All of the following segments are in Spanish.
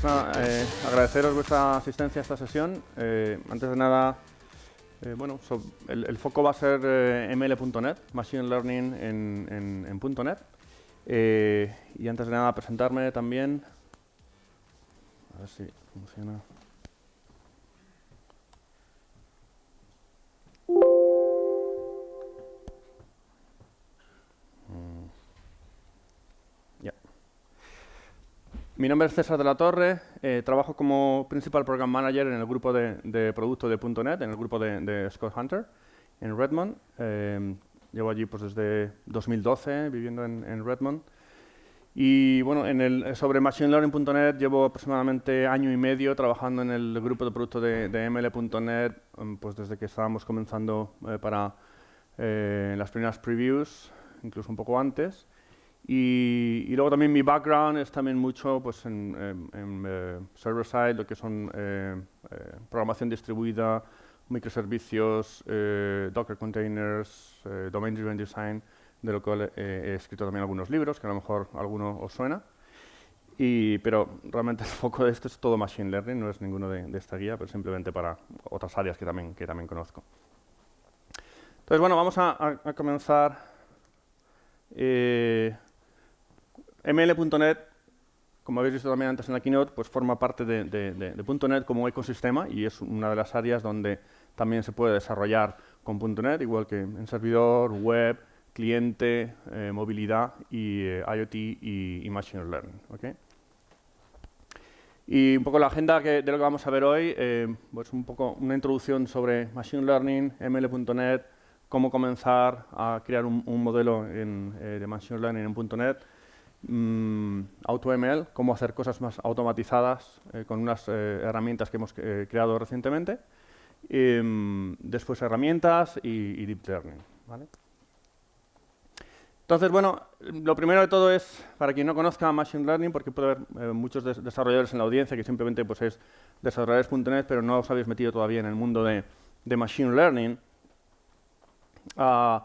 pues nada, eh, agradeceros vuestra asistencia a esta sesión. Eh, antes de nada, eh, bueno, el, foco va a ser ml.net, Machine Learning en, en, en .NET. y antes de nada, presentarme también. A ver si funciona. Mi nombre es César de la Torre, eh, trabajo como Principal Program Manager en el grupo de, de producto de .NET, en el grupo de, Scott Hunter, en Redmond. Eh, llevo allí pues, desde 2012 viviendo en, Redmond. Y bueno, en el, sobre Machine Learning.net llevo aproximadamente año y medio trabajando en el grupo de producto de, ML.net, mm, pues desde que estábamos comenzando eh, para las primeras previews, incluso un poco antes. Y, luego también mi background es también mucho pues, en, eh, server-side, lo que son eh, eh, programación distribuida, microservicios, Docker containers, domain-driven design, de lo cual he escrito también algunos libros, que a lo mejor alguno os suena. Y, pero realmente el foco de esto es todo Machine Learning, no es ninguno de, esta guía, pero simplemente para otras áreas que también, que también conozco. Entonces, bueno, vamos a, a comenzar ML.NET, como habéis visto también antes en la keynote, pues forma parte de, .NET como ecosistema y es una de las áreas donde también se puede desarrollar con .NET, igual que en servidor, web, cliente, eh, movilidad y eh, IoT y, Machine Learning. Y un poco la agenda de lo que vamos a ver hoy, eh, pues un poco una introducción sobre Machine Learning, ML.NET, cómo comenzar a crear un, modelo de Machine Learning en .NET, Mm, AutoML, cómo hacer cosas más automatizadas eh, con unas eh, herramientas que hemos eh, creado recientemente. Mm, después herramientas y, Deep Learning. Entonces, bueno, lo primero de todo es, para quien no conozca Machine Learning, porque puede haber muchos desarrolladores en la audiencia que simplemente pues, es desarrolladores.net, pero no os habéis metido todavía en el mundo de, Machine Learning. Uh,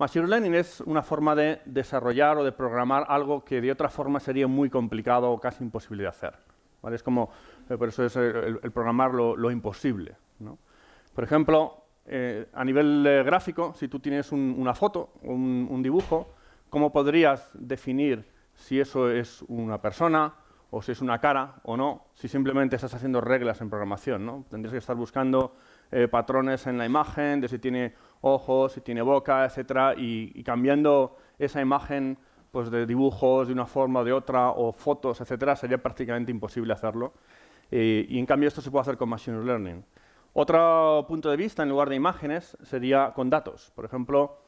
Machine Learning es una forma de desarrollar o de programar algo que de otra forma sería muy complicado o casi imposible de hacer. Es como, eh, por eso es el, programar lo, imposible. Por ejemplo, eh, a nivel eh, gráfico, si tú tienes una foto o un, dibujo, ¿cómo podrías definir si eso es una persona o si es una cara o no, si simplemente estás haciendo reglas en programación? ¿no? Tendrías que estar buscando patrones en la imagen, de si tiene ojos, si tiene boca, etcétera, y, cambiando esa imagen pues, de dibujos de una forma o de otra, o fotos, etcétera, sería prácticamente imposible hacerlo. Eh, y en cambio esto se puede hacer con Machine Learning. Otro punto de vista, en lugar de imágenes, sería con datos. Por ejemplo,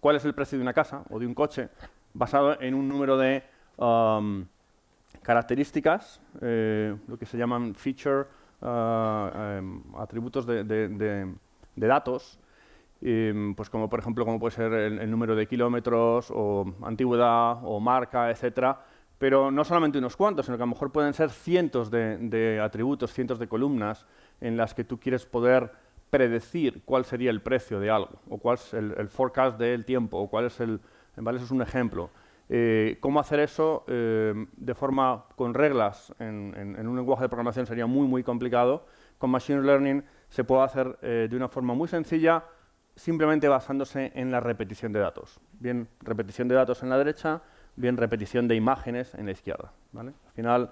cuál es el precio de una casa o de un coche basado en un número de um, características, eh, lo que se llaman feature, uh, em, atributos de de datos, pues como por ejemplo como puede ser el, número de kilómetros o antigüedad o marca, etcétera, pero no solamente unos cuantos, sino que a lo mejor pueden ser cientos de, atributos, cientos de columnas en las que tú quieres poder predecir cuál sería el precio de algo, o cuál es el, forecast del tiempo, o cuál es el... ¿vale? Eso es un ejemplo. Eh, ¿Cómo hacer eso eh, de forma con reglas en, en, un lenguaje de programación sería muy, muy complicado. Con Machine Learning se puede hacer eh, de una forma muy sencilla, simplemente basándose en la repetición de datos. Bien repetición de datos en la derecha, bien repetición de imágenes en la izquierda. Al final,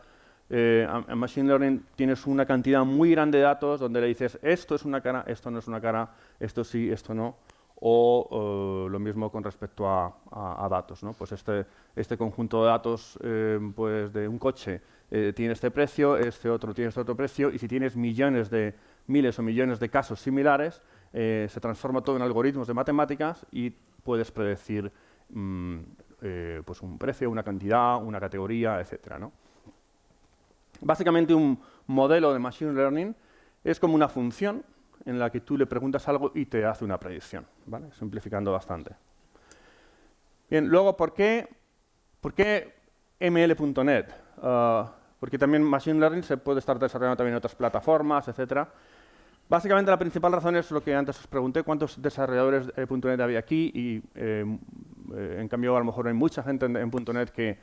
eh, en Machine Learning tienes una cantidad muy grande de datos donde le dices esto es una cara, esto no es una cara, esto sí, esto no, o lo mismo con respecto a, datos. Pues este, este conjunto de datos eh, pues de un coche tiene este precio, este otro tiene este otro precio, y si tienes millones de miles o millones de casos similares, eh, se transforma todo en algoritmos de matemáticas y puedes predecir mm, eh, pues un precio, una cantidad, una categoría, etc. Básicamente un modelo de Machine Learning es como una función en la que tú le preguntas algo y te hace una predicción, ¿vale? simplificando bastante. Bien, luego, ¿por qué, por qué ML.NET? Ah, porque también Machine Learning se puede estar desarrollando también en otras plataformas, etcétera. Básicamente la principal razón es lo que antes os pregunté, cuántos desarrolladores de .NET había aquí y eh, eh, en cambio a lo mejor hay mucha gente en, .NET que,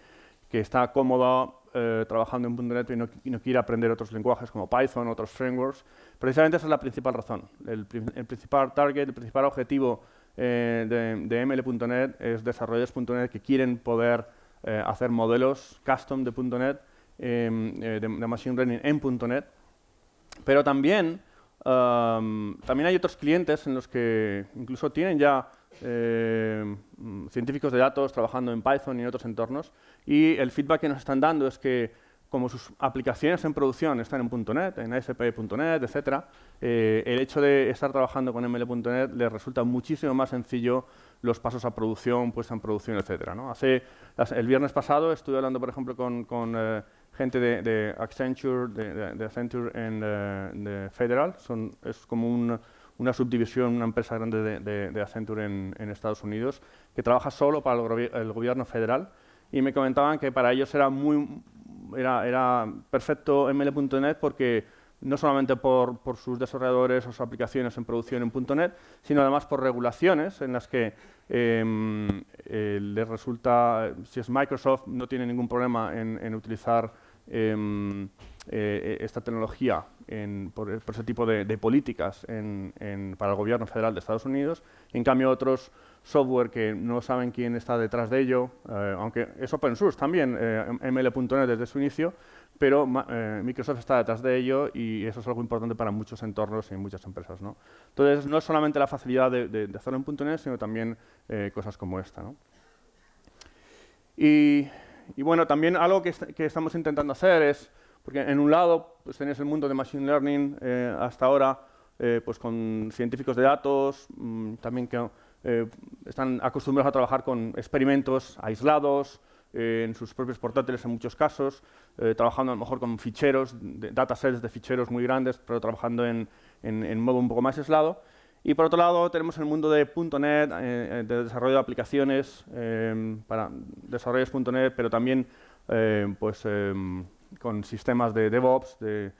está cómoda eh, trabajando en .NET y no, quiere aprender otros lenguajes como Python, otros frameworks. Precisamente esa es la principal razón. El, principal target, el principal objetivo eh, de, de, ML.NET es desarrolladores.NET que quieren poder eh, hacer modelos custom de .NET, em, de, de, Machine Learning en .NET, pero también, um, también hay otros clientes en los que incluso tienen ya eh, científicos de datos trabajando en Python y otros entornos, y el feedback que nos están dando es que como sus aplicaciones en producción están en .NET, en ASP.NET, etc., eh, el hecho de estar trabajando con ML.NET les resulta muchísimo más sencillo los pasos a producción, puesta en producción, etc. Hace, el viernes pasado estuve hablando, por ejemplo, con, eh, gente de, Accenture, de, Accenture en de Federal, Son, es como un una subdivisión, una empresa grande de, Accenture en, Estados Unidos, que trabaja solo para el, gobierno federal, y me comentaban que para ellos era, muy, era, era perfecto ML.NET porque no solamente por, por, sus desarrolladores o sus aplicaciones en producción en .NET, sino además por regulaciones en las que em, eh, les resulta, si es Microsoft, no tiene ningún problema en, utilizar em, eh, esta tecnología por, ese tipo de, políticas para el gobierno federal de Estados Unidos. En cambio, otros software que no saben quién está detrás de ello, eh, aunque es open source también, eh, ML.NET desde su inicio, pero eh, Microsoft está detrás de ello y eso es algo importante para muchos entornos y muchas empresas. ¿no? Entonces, no es solamente la facilidad de, hacerlo en .NET, sino también cosas como esta. Y, bueno, también algo que, estamos intentando hacer es porque en un lado pues tenéis el mundo de Machine Learning eh, hasta ahora eh, pues con científicos de datos, mm, también que eh, están acostumbrados a trabajar con experimentos aislados, en sus propios portátiles en muchos casos, trabajando a lo mejor con ficheros, datasets de ficheros muy grandes, pero trabajando en, en, modo un poco más aislado. Y por otro lado tenemos el mundo de .NET, de desarrollo de aplicaciones para desarrollos.NET, pero también pues, con sistemas de DevOps, de,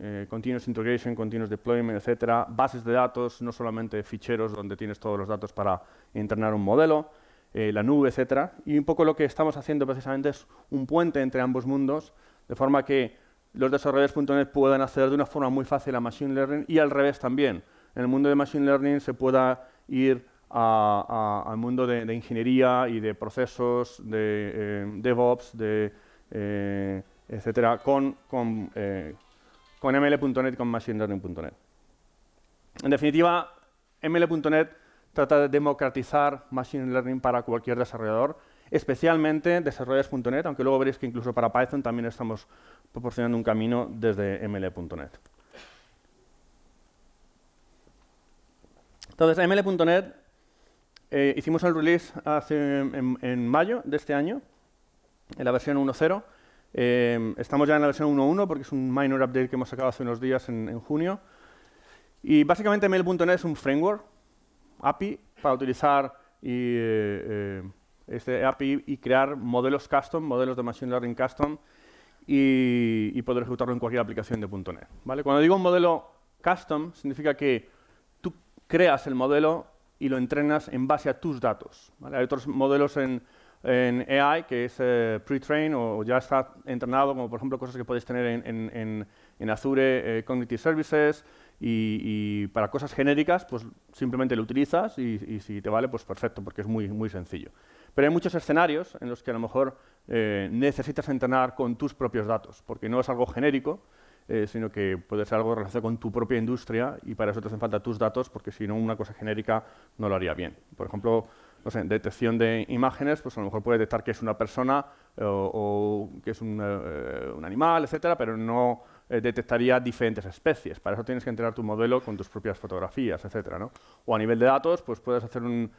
eh, Continuous Integration, Continuous Deployment, etcétera, bases de datos, no solamente ficheros donde tienes todos los datos para entrenar un modelo, eh, la nube, etcétera. Y un poco lo que estamos haciendo precisamente es un puente entre ambos mundos, de forma que los desarrolladores.NET puedan acceder de una forma muy fácil a Machine Learning y al revés también. En el mundo de Machine Learning se pueda ir al mundo de, ingeniería y de procesos, de eh, DevOps, de eh, etcétera, con, con, eh, con ML.NET con Machine Learning.NET. En definitiva, ML.NET trata de democratizar Machine Learning para cualquier desarrollador, especialmente desarrolladores.NET, aunque luego veréis que incluso para Python también estamos proporcionando un camino desde ML.NET. Entonces, ML.NET eh, hicimos el release hace, en mayo de este año, en la versión 1.0. Eh, estamos ya en la versión 1.1 porque es un minor update que hemos sacado hace unos días en, junio. Y básicamente Mail.net es un framework, API, para utilizar y, eh, este API y crear modelos custom, modelos de Machine Learning custom, y, poder ejecutarlo en cualquier aplicación de .NET. ¿vale? Cuando digo un modelo custom, significa que creas el modelo y lo entrenas en base a tus datos. Hay otros modelos en, en AI, que es eh, pre-train o, ya está entrenado, como por ejemplo cosas que podéis tener en, en, Azure eh, Cognitive Services, y, para cosas genéricas, pues simplemente lo utilizas y, si te vale, pues perfecto, porque es muy, muy sencillo. Pero hay muchos escenarios en los que a lo mejor eh, necesitas entrenar con tus propios datos, porque no es algo genérico, sino que puede ser algo relacionado con tu propia industria y para eso te hacen falta tus datos, porque si no una cosa genérica no lo haría bien. Por ejemplo, no sé, detección de imágenes, pues a lo mejor puede detectar que es una persona eh, o, que es un, eh, un, animal, etcétera, pero no eh, detectaría diferentes especies. Para eso tienes que entrenar tu modelo con tus propias fotografías, etcétera, ¿no? O a nivel de datos, pues puedes hacer un,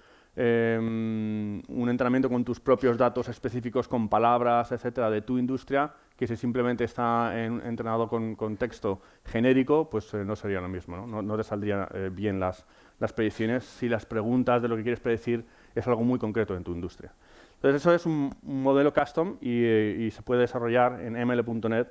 em, un entrenamiento con tus propios datos específicos, con palabras, etcétera, de tu industria, que si simplemente está entrenado con, con, texto genérico, pues no sería lo mismo, ¿no? No, te saldrían bien las, las predicciones si las preguntas de lo que quieres predecir es algo muy concreto en tu industria. Entonces, eso es un, modelo custom y, se puede desarrollar en ml.net.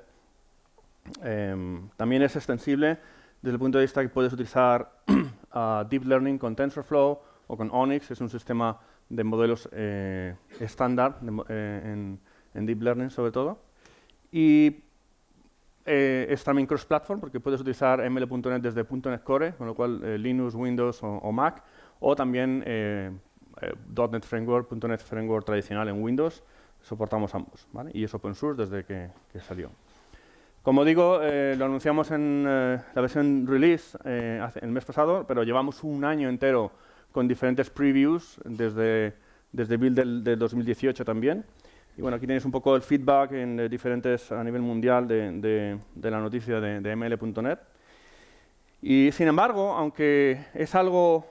Em, también es extensible desde el punto de vista que puedes utilizar Deep Learning con TensorFlow o con Onyx, es un sistema de modelos eh, estándar eh, en, Deep Learning sobre todo. Y eh, es también cross-platform porque puedes utilizar ML.NET desde .NET Core, con lo cual Linux, Windows o, Mac, o también .NET Framework, .NET Framework tradicional en Windows, soportamos ambos. Y es open source desde que, salió. Como digo, lo anunciamos en la versión release el mes pasado, pero llevamos un año entero con diferentes previews desde, desde build del 2018 también. Y bueno, aquí tenéis un poco el feedback en diferentes a nivel mundial de, la noticia de, ml.net. Y sin embargo, aunque es algo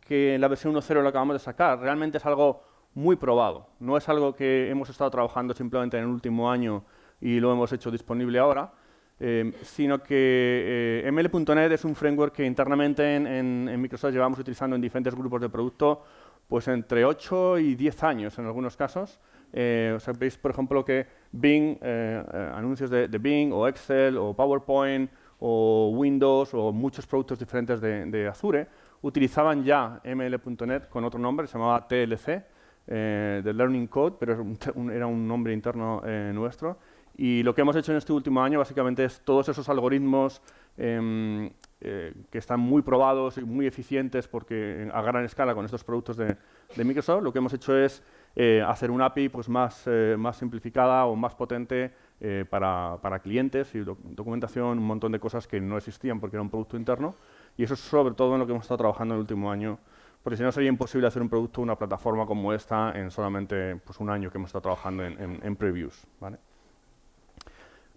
que en la versión 1.0 lo acabamos de sacar, realmente es algo muy probado. No es algo que hemos estado trabajando simplemente en el último año y lo hemos hecho disponible ahora, eh, sino que eh, ml.net es un framework que internamente en, en, Microsoft llevamos utilizando en diferentes grupos de producto pues entre 8 y 10 años en algunos casos, eh, o sea, veis, por ejemplo, que Bing, eh, eh, anuncios de, Bing o Excel o PowerPoint o Windows o muchos productos diferentes de, Azure utilizaban ya ML.NET con otro nombre, se llamaba TLC, de Learning Code, pero era un nombre interno nuestro. Y lo que hemos hecho en este último año básicamente es todos esos algoritmos em, que están muy probados y muy eficientes porque a gran escala con estos productos de, de Microsoft, lo que hemos hecho es eh, hacer una API pues, más, eh, más simplificada o más potente eh, para, para, clientes y documentación, un montón de cosas que no existían porque era un producto interno. Y eso es sobre todo en lo que hemos estado trabajando en el último año, porque si no sería imposible hacer un producto, una plataforma como esta en solamente pues, un año que hemos estado trabajando en, en, previews. ¿vale?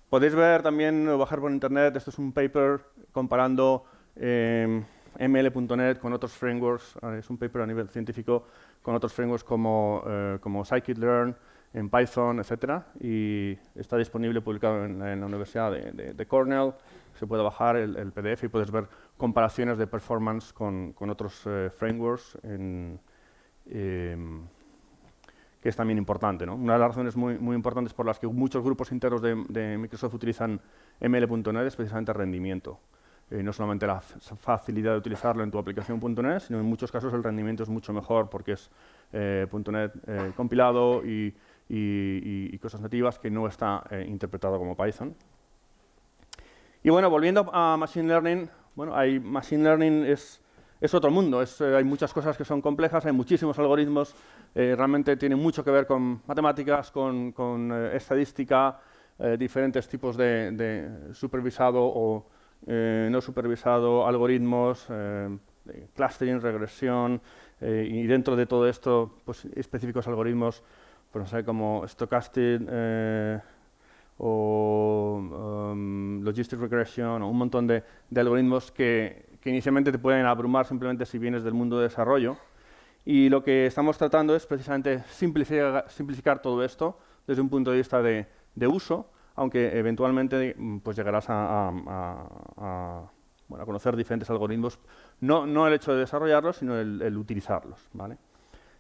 Podéis ver también, bajar por internet, esto es un paper comparando ML.NET con otros frameworks, es un paper a nivel científico con otros frameworks como, eh, como scikit-learn, en Python, etcétera, y está disponible publicado en, la Universidad de, Cornell. Se puede bajar el, PDF y puedes ver comparaciones de performance con, con otros eh, frameworks, en, em, que es también importante. Una de las razones muy, muy importantes por las que muchos grupos internos de, Microsoft utilizan ML.NET es precisamente rendimiento. Eh, no solamente la facilidad de utilizarlo en tu aplicación .NET, sino en muchos casos el rendimiento es mucho mejor porque es eh, .NET eh, compilado y, cosas nativas que no está interpretado como Python. Y bueno, volviendo a Machine Learning, bueno, hay, Machine Learning es, es otro mundo, es, hay muchas cosas que son complejas, hay muchísimos algoritmos, realmente tiene mucho que ver con matemáticas, con, con estadística, diferentes tipos de, supervisado o eh, no supervisado, algoritmos, eh, clustering, regresión, eh, y dentro de todo esto, pues, específicos algoritmos, pues, como stochastic o um, logistic regression, o un montón de, algoritmos que, inicialmente te pueden abrumar simplemente si vienes del mundo de desarrollo. Y lo que estamos tratando es precisamente simplificar, todo esto desde un punto de vista de uso, aunque eventualmente mm, pues llegarás a, conocer diferentes algoritmos, no, no, el hecho de desarrollarlos, sino el, utilizarlos. ¿vale?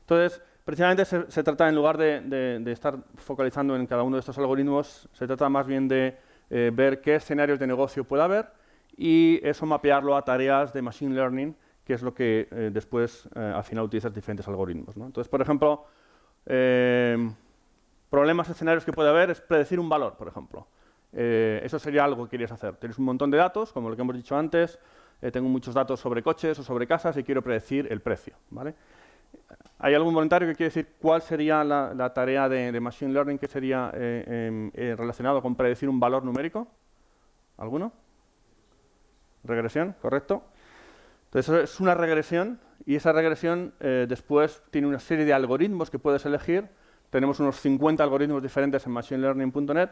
Entonces, precisamente se, trata, en lugar de, estar focalizando en cada uno de estos algoritmos, se trata más bien de eh, ver qué escenarios de negocio puede haber y eso mapearlo a tareas de Machine Learning, que es lo que eh, después, eh, al final, utilizas diferentes algoritmos. Entonces, por ejemplo, problemas, escenarios que puede haber es predecir un valor, por ejemplo. Eh, eso sería algo que querías hacer. Tienes un montón de datos, como lo que hemos dicho antes, eh, tengo muchos datos sobre coches o sobre casas y quiero predecir el precio. ¿vale? ¿Hay algún voluntario que quiere decir cuál sería la, tarea de, Machine Learning que sería eh, em, relacionado con predecir un valor numérico? ¿Alguno? Regresión, correcto. Entonces, es una regresión y esa regresión después tiene una serie de algoritmos que puedes elegir tenemos unos 50 algoritmos diferentes en machinelearning.net,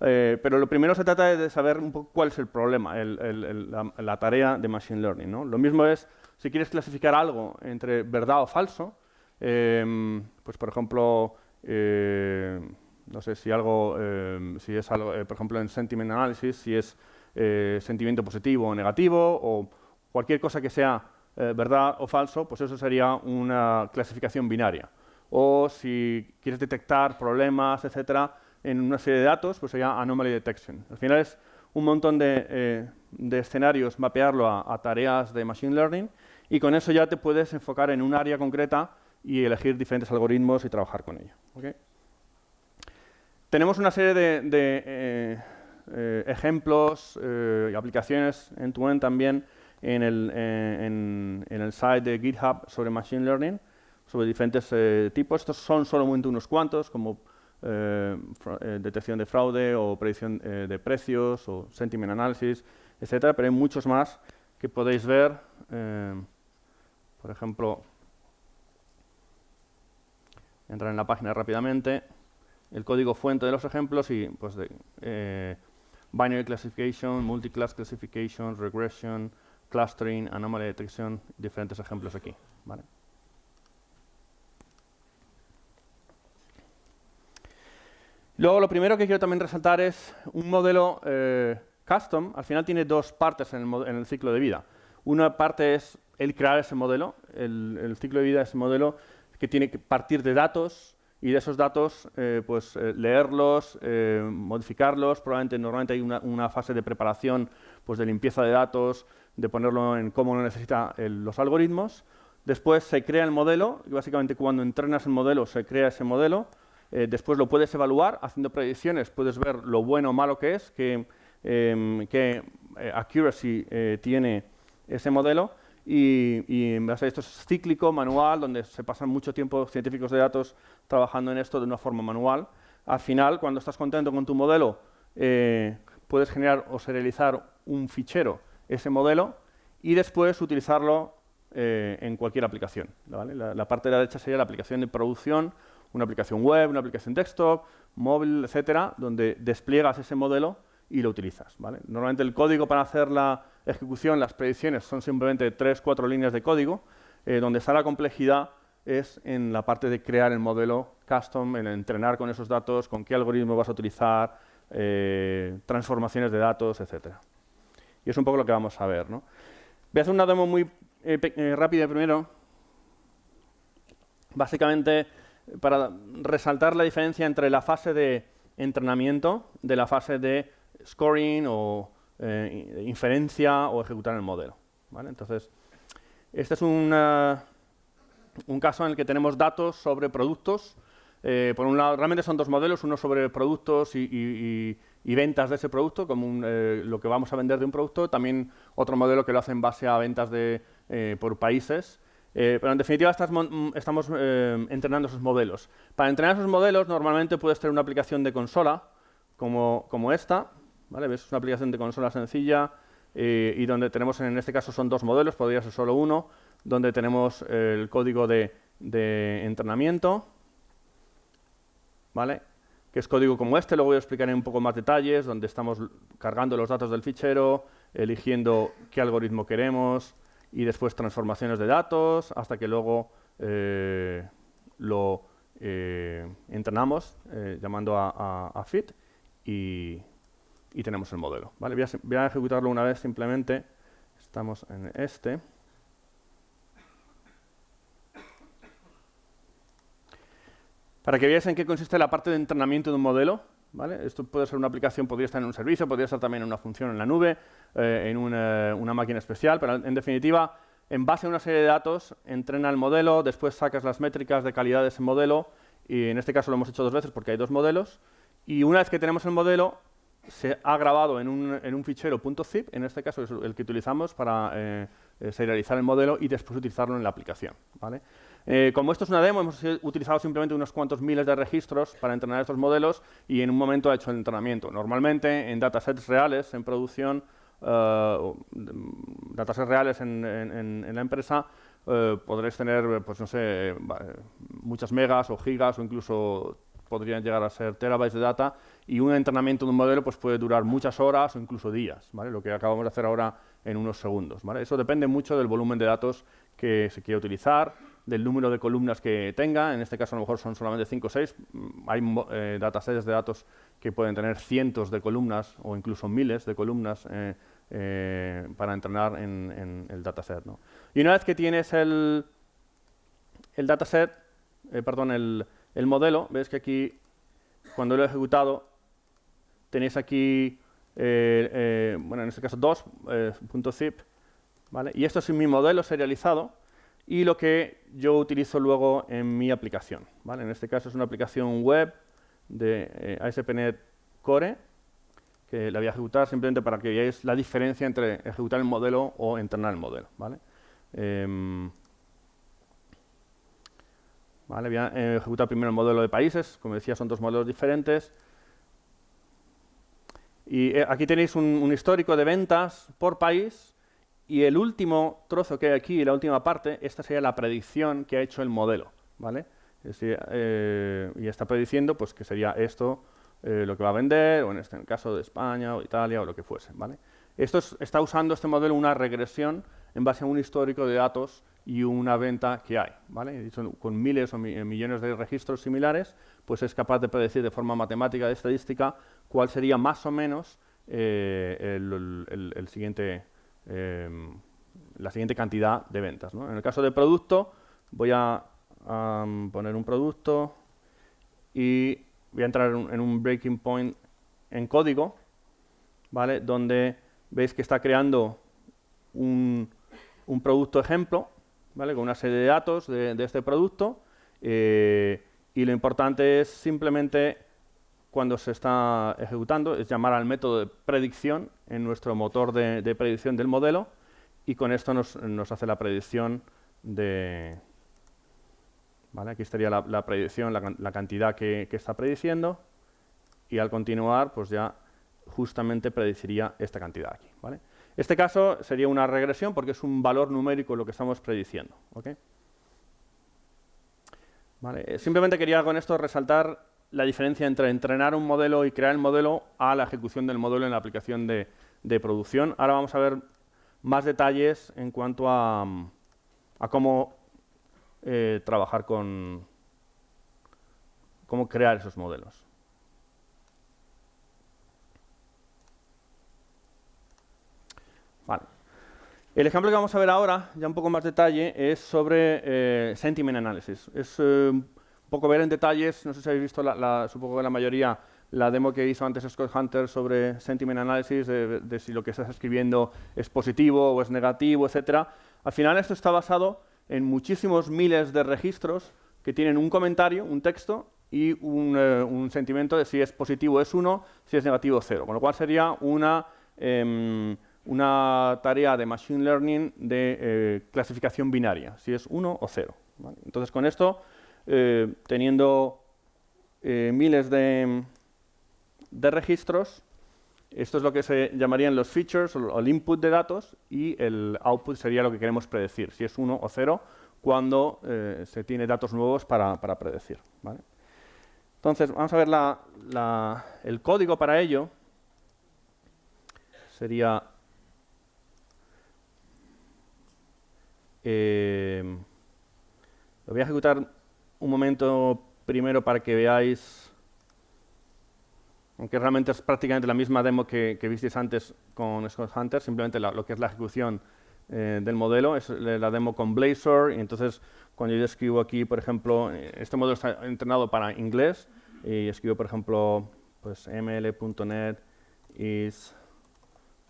eh, pero lo primero se trata de saber un poco cuál es el problema, la, tarea de Machine Learning. ¿no? Lo mismo es, si quieres clasificar algo entre verdad o falso, em, pues por ejemplo, eh, no sé si algo, em, si es algo, eh, por ejemplo en sentiment analysis, si es sentimiento positivo o negativo, o cualquier cosa que sea verdad o falso, pues eso sería una clasificación binaria o si quieres detectar problemas, etcétera, en una serie de datos, pues sería anomaly detection. Al final es un montón de, eh, escenarios, mapearlo a, tareas de machine learning y con eso ya te puedes enfocar en un área concreta y elegir diferentes algoritmos y trabajar con ello. tenemos una serie de, ejemplos y aplicaciones en to -end también en el, en, el site de GitHub sobre Machine Learning, sobre diferentes tipos. Estos son solamente unos cuantos, como eh, eh, detección de fraude o predicción eh, de precios o sentiment analysis, etcétera, pero hay muchos más que podéis ver. por ejemplo, entrar en la página rápidamente, el código fuente de los ejemplos y pues de, binary classification, multi-class classification, regression, clustering, anomaly detection, diferentes ejemplos aquí. ¿vale? Luego, lo primero que quiero también resaltar es un modelo eh, custom. Al final tiene dos partes en el, ciclo de vida. Una parte es el crear ese modelo, el, ciclo de vida de ese modelo que tiene que partir de datos y de esos datos eh, pues, eh, leerlos, modificarlos. Probablemente normalmente hay una, fase de preparación pues, de limpieza de datos, de ponerlo en cómo lo necesitan los algoritmos. Después se crea el modelo y básicamente cuando entrenas el modelo se crea ese modelo eh, después lo puedes evaluar haciendo predicciones, puedes ver lo bueno o malo que es, qué em, eh, accuracy eh, tiene ese modelo y, y esto es cíclico, manual, donde se pasan mucho tiempo científicos de datos trabajando en esto de una forma manual. Al final, cuando estás contento con tu modelo, puedes generar o serializar un fichero, ese modelo, y después utilizarlo en cualquier aplicación. La, la, parte de la derecha sería la aplicación de producción una aplicación web, una aplicación desktop, móvil, etcétera, donde despliegas ese modelo y lo utilizas. Normalmente el código para hacer la ejecución, las predicciones, son simplemente tres, cuatro líneas de código, eh, donde está la complejidad es en la parte de crear el modelo custom, en entrenar con esos datos, con qué algoritmo vas a utilizar, eh, transformaciones de datos, etcétera. Y es un poco lo que vamos a ver. Voy a hacer una demo muy eh, rápida primero. Básicamente, para resaltar la diferencia entre la fase de entrenamiento de la fase de scoring o eh, inferencia o ejecutar el modelo. Entonces, este es un caso en el que tenemos datos sobre productos. Eh, por un lado, realmente son dos modelos, uno sobre productos y, ventas de ese producto, como eh, lo que vamos a vender de un producto, también otro modelo que lo hace en base a ventas de, por países. Pero en definitiva estamos eh, entrenando esos modelos. Para entrenar esos modelos normalmente puedes tener una aplicación de consola como, como esta. ¿Vale? Es una aplicación de consola sencilla eh, y donde tenemos en este caso son dos modelos, podría ser solo uno, donde tenemos el código de, entrenamiento, ¿vale? que es código como este, luego voy a explicar en un poco más detalles, donde estamos cargando los datos del fichero, eligiendo qué algoritmo queremos, y después transformaciones de datos hasta que luego eh, lo eh, entrenamos llamando a, fit y, tenemos el modelo. ¿vale? Voy, a, ejecutarlo una vez simplemente. Estamos en este. Para que veáis en qué consiste la parte de entrenamiento de un modelo, esto puede ser una aplicación, podría estar en un servicio, podría estar también en una función en la nube, eh, en una, máquina especial, pero en definitiva, en base a una serie de datos, entrena el modelo, después sacas las métricas de calidad de ese modelo, y en este caso lo hemos hecho dos veces porque hay dos modelos, y una vez que tenemos el modelo, se ha grabado en un, en un fichero .zip, en este caso es el que utilizamos para eh, eh, serializar el modelo y después utilizarlo en la aplicación. ¿vale? Eh, como esto es una demo, hemos utilizado simplemente unos cuantos miles de registros para entrenar estos modelos y en un momento ha hecho el entrenamiento. Normalmente en datasets reales, en producción, uh, datasets reales en, la empresa, uh, podréis tener, pues no sé, muchas megas o gigas o incluso podrían llegar a ser terabytes de data y un entrenamiento de un modelo pues, puede durar muchas horas o incluso días, ¿vale? lo que acabamos de hacer ahora en unos segundos. ¿vale? Eso depende mucho del volumen de datos que se quiere utilizar, del número de columnas que tenga, en este caso a lo mejor son solamente 5 o 6, mm, hay eh, datasets de datos que pueden tener cientos de columnas o incluso miles de columnas eh, eh, para entrenar en, el dataset. ¿no? Y una vez que tienes el, el dataset, perdón, el, el modelo, ves que aquí, cuando lo he ejecutado, tenéis aquí, bueno, en este caso 2.zip, ¿vale? y esto es mi modelo serializado, y lo que yo utilizo luego en mi aplicación. ¿vale? En este caso es una aplicación web de eh, ASP.NET Core, que la voy a ejecutar simplemente para que veáis la diferencia entre ejecutar el modelo o entrenar el modelo. ¿vale? Em, vale, voy a eh, ejecutar primero el modelo de países, como decía son dos modelos diferentes. Y eh, aquí tenéis un, histórico de ventas por país y el último trozo que hay aquí, la última parte, esta sería la predicción que ha hecho el modelo. ¿vale? Eh, y está prediciendo pues, que sería esto eh, lo que va a vender, o en este caso de España o Italia o lo que fuese. ¿vale? Esto está usando este modelo una regresión en base a un histórico de datos y una venta que hay. ¿vale? con miles o millones de registros similares, pues es capaz de predecir de forma matemática de estadística cuál sería más o menos eh, siguiente, la siguiente cantidad de ventas. En el caso de producto, voy a poner un producto y voy a entrar en un breaking point en código, ¿vale? Donde veis que está creando un, producto ejemplo, ¿vale? Con una serie de datos de, este producto eh, y lo importante es simplemente cuando se está ejecutando, es llamar al método de predicción en nuestro motor de, predicción del modelo y con esto nos, hace la predicción de, Aquí estaría la, predicción, la, cantidad que, está prediciendo y al continuar, pues ya justamente predeciría esta cantidad aquí. ¿vale? Este caso sería una regresión porque es un valor numérico lo que estamos prediciendo. Eh, simplemente quería con esto resaltar la diferencia entre entrenar un modelo y crear el modelo a la ejecución del modelo en la aplicación de, producción. Ahora vamos a ver más detalles en cuanto a, a cómo eh, trabajar con cómo crear esos modelos. Vale. El ejemplo que vamos a ver ahora, ya un poco más detalle, es sobre eh, sentiment analysis. Es eh, un poco ver en detalles, no sé si habéis visto, la, supongo que la mayoría, la demo que hizo antes Scott Hunter sobre sentiment analysis, de, de si lo que estás escribiendo es positivo o es negativo, etcétera. Al final esto está basado en muchísimos miles de registros que tienen un comentario, un texto, y un, eh, sentimiento de si es positivo es 1, si es negativo 0. Con lo cual sería una, em, una tarea de Machine Learning de eh, clasificación binaria, si es 1 o 0. Entonces, con esto, eh, teniendo miles de, registros, esto es lo que se llamarían los features o el input de datos y el output sería lo que queremos predecir, si es 1 o 0, cuando eh, se tiene datos nuevos para, predecir. Entonces, vamos a ver el código para ello. Sería... Eh, lo voy a ejecutar un momento primero para que veáis aunque realmente es prácticamente la misma demo que, que visteis antes con Scott Hunter, simplemente lo que es la ejecución eh, del modelo, es la demo con Blazor, y entonces cuando yo escribo aquí, por ejemplo, eh, este modelo está entrenado para inglés, y escribo, por ejemplo, pues ml.net is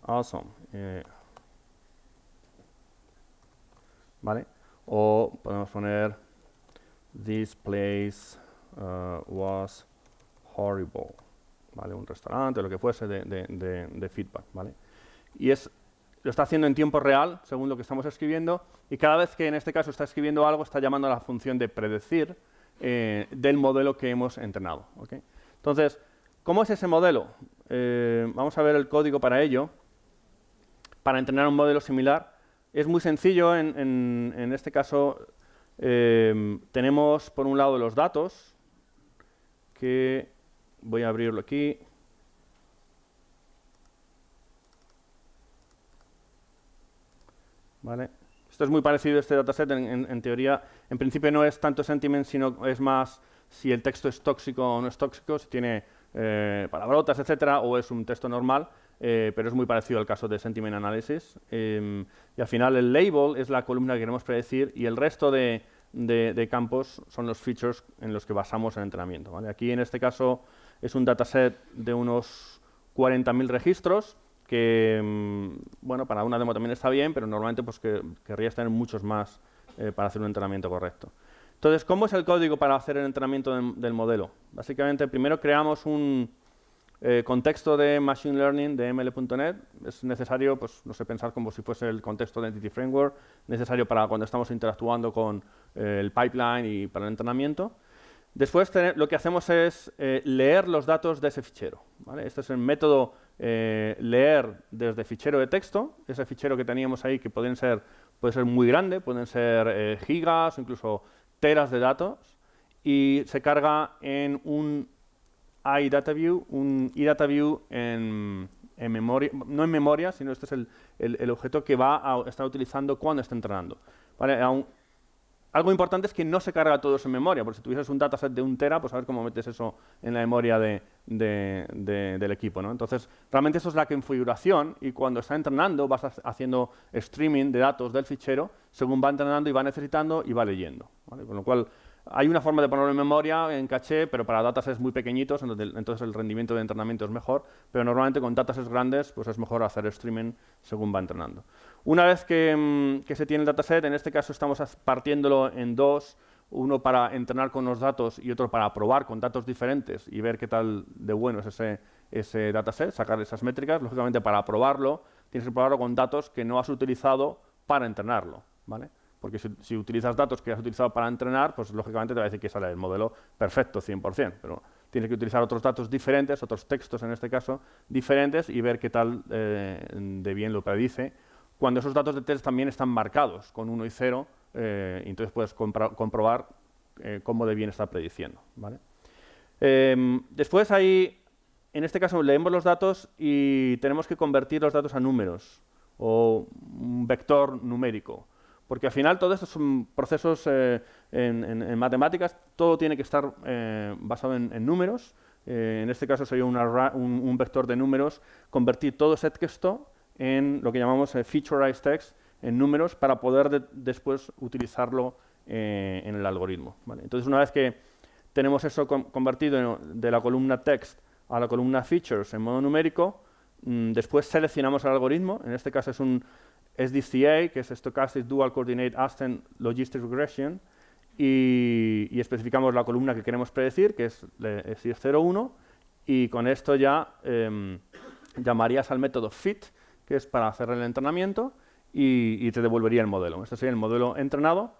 awesome. Eh, ¿Vale? O podemos poner this place uh, was horrible. Un restaurante, lo que fuese de, feedback, ¿vale? Y es, lo está haciendo en tiempo real, según lo que estamos escribiendo, y cada vez que en este caso está escribiendo algo, está llamando a la función de predecir eh, del modelo que hemos entrenado. Entonces, ¿cómo es ese modelo? Eh, vamos a ver el código para ello. Para entrenar un modelo similar, es muy sencillo. En, este caso, eh, tenemos por un lado los datos, que Voy a abrirlo aquí. ¿Vale? Esto es muy parecido a este dataset. En, teoría, en principio no es tanto sentiment, sino es más si el texto es tóxico o no es tóxico, si tiene eh, palabrotas, etcétera, o es un texto normal, eh, pero es muy parecido al caso de sentiment analysis. Em, y al final el label es la columna que queremos predecir y el resto de, de, campos son los features en los que basamos el entrenamiento. ¿vale? Aquí en este caso es un dataset de unos 40.000 registros que, mm, bueno, para una demo también está bien, pero normalmente pues que querrías tener muchos más eh, para hacer un entrenamiento correcto. Entonces, ¿cómo es el código para hacer el entrenamiento del, modelo? Básicamente, primero creamos un eh, contexto de Machine Learning de ML.NET. Es necesario, pues, no sé, pensar como si fuese el contexto de Entity Framework, necesario para cuando estamos interactuando con eh, el pipeline y para el entrenamiento. Después lo que hacemos es eh, leer los datos de ese fichero. Este es el método leer desde fichero de texto, ese fichero que teníamos ahí que pueden ser, puede ser muy grande, pueden ser gigas, incluso teras de datos y se carga en un iDataView, un iDataView en, en memoria, no en memoria, sino este es el, objeto que va a estar utilizando cuando está entrenando. ¿Vale? algo importante es que no se carga todo eso en memoria, porque si tuvieses un dataset de un tera, pues a ver cómo metes eso en la memoria de, del equipo. ¿no? Entonces, realmente eso es la configuración y cuando está entrenando vas haciendo streaming de datos del fichero según va entrenando y va necesitando y va leyendo. Con lo cual, hay una forma de ponerlo en memoria, en caché, pero para datasets muy pequeñitos, entonces el rendimiento de entrenamiento es mejor, pero normalmente con datasets grandes pues es mejor hacer streaming según va entrenando. Una vez mm, que, se tiene el dataset, en este caso estamos partiéndolo en dos, uno para entrenar con los datos y otro para probar con datos diferentes y ver qué tal de bueno es ese, ese dataset, sacar esas métricas. Lógicamente, para probarlo, tienes que probarlo con datos que no has utilizado para entrenarlo. ¿vale? Porque si, utilizas datos que has utilizado para entrenar, pues lógicamente te va a decir que sale el modelo perfecto, 100%, pero tienes que utilizar otros datos diferentes, otros textos en este caso, diferentes y ver qué tal eh, de bien lo predice. Cuando esos datos de test también están marcados con 1 y 0, eh, entonces puedes comprobar eh, cómo de bien está prediciendo. Em, después ahí, en este caso leemos los datos y tenemos que convertir los datos a números o un vector numérico. Porque al final todo esto son procesos eh, en, matemáticas, todo tiene que estar eh, basado en, números. Eh, en este caso sería un, vector de números, convertir todo ese texto en lo que llamamos featureized text, en números, para poder después utilizarlo en el algoritmo. Entonces, una vez que tenemos eso convertido de la columna text a la columna features en modo numérico, después seleccionamos el algoritmo, en este caso es un SDCA, que es Stochastic Dual Coordinate Ascent Logistic Regression, y, especificamos la columna que queremos predecir, que es, es 0,1, y con esto ya em, llamarías al método fit, que es para hacer el entrenamiento, y, te devolvería el modelo. Este sería el modelo entrenado,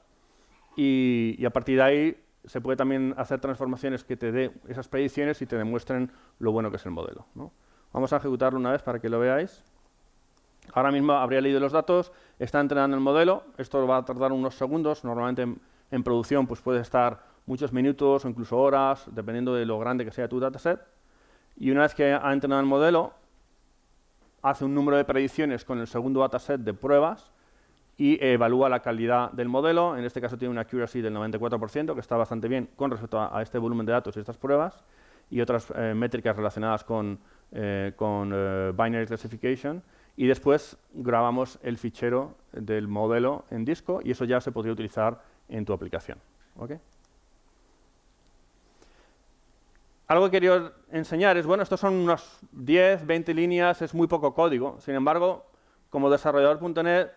y, a partir de ahí se puede también hacer transformaciones que te dé esas predicciones y te demuestren lo bueno que es el modelo. Vamos a ejecutarlo una vez para que lo veáis. Ahora mismo habría leído los datos, está entrenando el modelo, esto va a tardar unos segundos, normalmente en, producción pues puede estar muchos minutos o incluso horas, dependiendo de lo grande que sea tu dataset. Y una vez que ha entrenado el modelo, hace un número de predicciones con el segundo dataset de pruebas y evalúa la calidad del modelo. En este caso tiene una accuracy del 94%, que está bastante bien con respecto a, este volumen de datos y estas pruebas, y otras eh, métricas relacionadas con, eh, con eh, binary classification y después grabamos el fichero del modelo en disco y eso ya se podría utilizar en tu aplicación. Algo que quería enseñar es, bueno, estos son unos 10, 20 líneas, es muy poco código. Sin embargo, como desarrollador.net,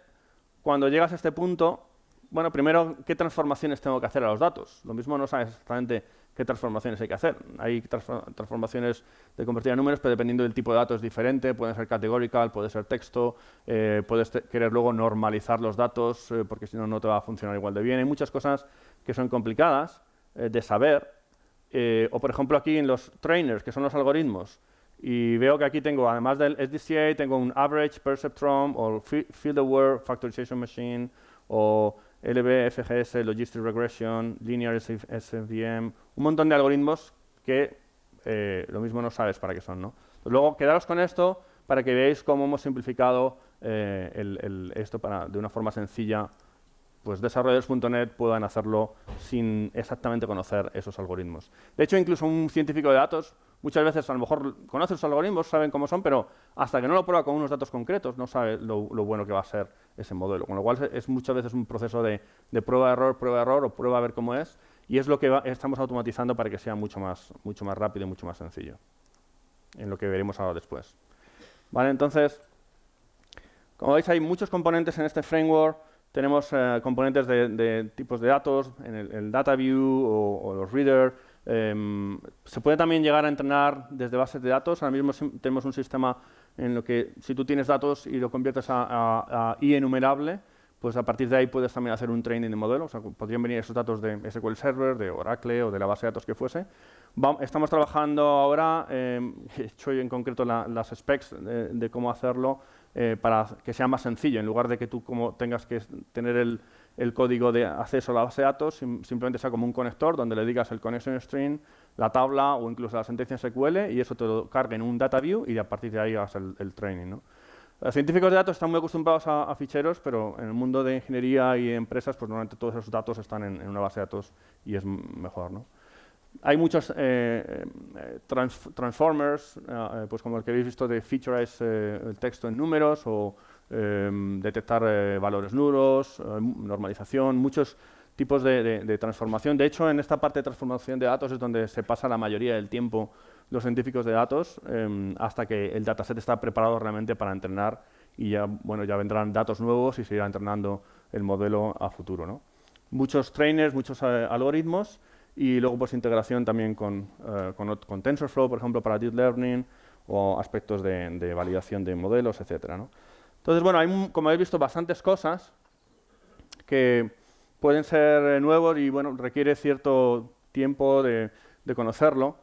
cuando llegas a este punto, bueno, primero, ¿qué transformaciones tengo que hacer a los datos? Lo mismo no sabes exactamente qué transformaciones hay que hacer. Hay transformaciones de convertir a números, pero dependiendo del tipo de datos es diferente, puede ser categorical, puede ser texto, eh, puedes querer luego normalizar los datos, eh, porque si no, no te va a funcionar igual de bien. Hay muchas cosas que son complicadas eh, de saber, o por ejemplo aquí en los trainers, que son los algoritmos, y veo que aquí tengo, además del SDCA, tengo un Average Perceptron, o Field Aware Factorization Machine, o LB, FGS, Logistic Regression, Linear SVM, un montón de algoritmos que eh, lo mismo no sabes para qué son. ¿no? Luego, quedaros con esto para que veáis cómo hemos simplificado eh, esto para, de una forma sencilla. Pues desarrolladores.net puedan hacerlo sin exactamente conocer esos algoritmos. De hecho, incluso un científico de datos muchas veces a lo mejor conoce los algoritmos, saben cómo son, pero hasta que no lo prueba con unos datos concretos no sabe lo, bueno que va a ser ese modelo. Con lo cual es muchas veces un proceso de, prueba-error, prueba-error o prueba a ver cómo es, y es lo que estamos automatizando para que sea mucho más, mucho más rápido y mucho más sencillo, en lo que veremos ahora después. Vale, entonces, como veis hay muchos componentes en este framework, tenemos eh, componentes de, tipos de datos, en el, data view o, los reader. Em, se puede también llegar a entrenar desde bases de datos. Ahora mismo tenemos un sistema en lo que si tú tienes datos y lo conviertes a, i enumerable, pues a partir de ahí puedes también hacer un training de modelo. O sea, podrían venir esos datos de SQL Server, de Oracle o de la base de datos que fuese. estamos trabajando ahora, eh, he hecho en concreto las specs de cómo hacerlo, eh, para que sea más sencillo, en lugar de que tú como tengas que tener el, código de acceso a la base de datos, simplemente sea como un conector donde le digas el connection string, la tabla o incluso la sentencia SQL y eso te lo cargue en un data view y a partir de ahí hagas el, training. Los científicos de datos están muy acostumbrados a, ficheros, pero en el mundo de ingeniería y empresas, pues normalmente todos esos datos están en, una base de datos y es mejor. ¿no? Hay muchos eh, eh, transformers, eh, pues como el que habéis visto de featurize el texto en números o detectar valores nulos, normalización, muchos tipos de, transformación. De hecho, en esta parte de transformación de datos es donde se pasa la mayoría del tiempo los científicos de datos hasta que el dataset está preparado realmente para entrenar y ya, bueno, ya vendrán datos nuevos y se irá entrenando el modelo a futuro. ¿no? Muchos trainers, muchos algoritmos y luego pues integración también con, eh, TensorFlow, por ejemplo, para Deep Learning o aspectos de, validación de modelos, etcétera. Entonces, bueno, hay, como habéis visto, bastantes cosas que pueden ser eh, nuevos y, bueno, requiere cierto tiempo de, conocerlo.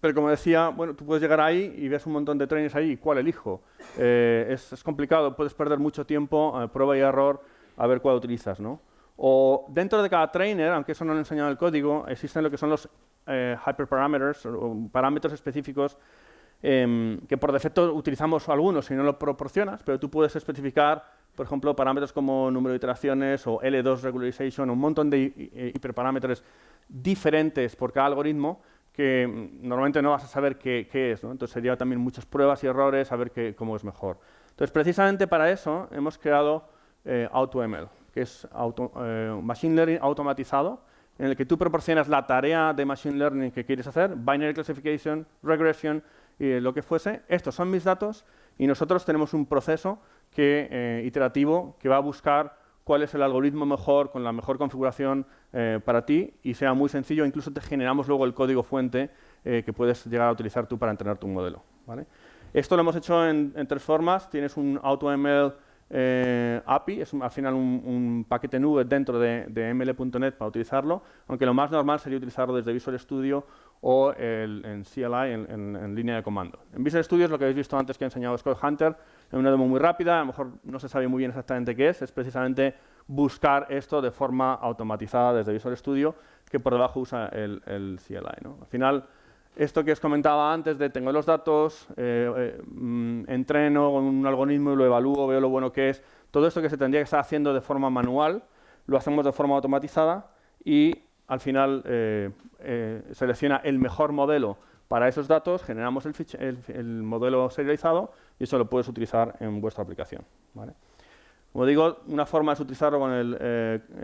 Pero como decía, bueno, tú puedes llegar ahí y ves un montón de trainers ahí, ¿cuál elijo? Eh, es, complicado, puedes perder mucho tiempo, prueba y error, a ver cuál utilizas, ¿no? O dentro de cada trainer, aunque eso no lo he enseñado en el código, existen lo que son los eh, hyperparameters, o parámetros específicos em, que por defecto utilizamos algunos si no lo proporcionas, pero tú puedes especificar, por ejemplo, parámetros como número de iteraciones o L2 regularization, un montón de eh, hiperparámetros diferentes por cada algoritmo que mm, normalmente no vas a saber qué, es. Entonces sería también muchas pruebas y errores, saber cómo es mejor. Entonces, precisamente para eso hemos creado eh, AutoML que es eh, Machine Learning automatizado, en el que tú proporcionas la tarea de Machine Learning que quieres hacer, Binary Classification, Regression, y lo que fuese. Estos son mis datos y nosotros tenemos un proceso que, eh, iterativo que va a buscar cuál es el algoritmo mejor, con la mejor configuración eh, para ti y sea muy sencillo. Incluso te generamos luego el código fuente que puedes llegar a utilizar tú para entrenar tu modelo. Esto lo hemos hecho en, tres formas. Tienes un AutoML eh, API, es al final un, paquete nube dentro de, ml.net para utilizarlo, aunque lo más normal sería utilizarlo desde Visual Studio o en CLI, en, línea de comando. En Visual Studio es lo que habéis visto antes que he enseñado Scott Hunter, en una demo muy rápida, a lo mejor no se sabe muy bien exactamente qué es, es precisamente buscar esto de forma automatizada desde Visual Studio, que por debajo usa el, CLI. Al final, esto que os comentaba antes de tengo los datos, eh, eh, mm, entreno con un algoritmo, lo evalúo, veo lo bueno que es, todo esto que se tendría que estar haciendo de forma manual, lo hacemos de forma automatizada y al final eh, selecciona el mejor modelo para esos datos, generamos el, modelo serializado y eso lo puedes utilizar en vuestra aplicación. Como digo, una forma es utilizarlo con el,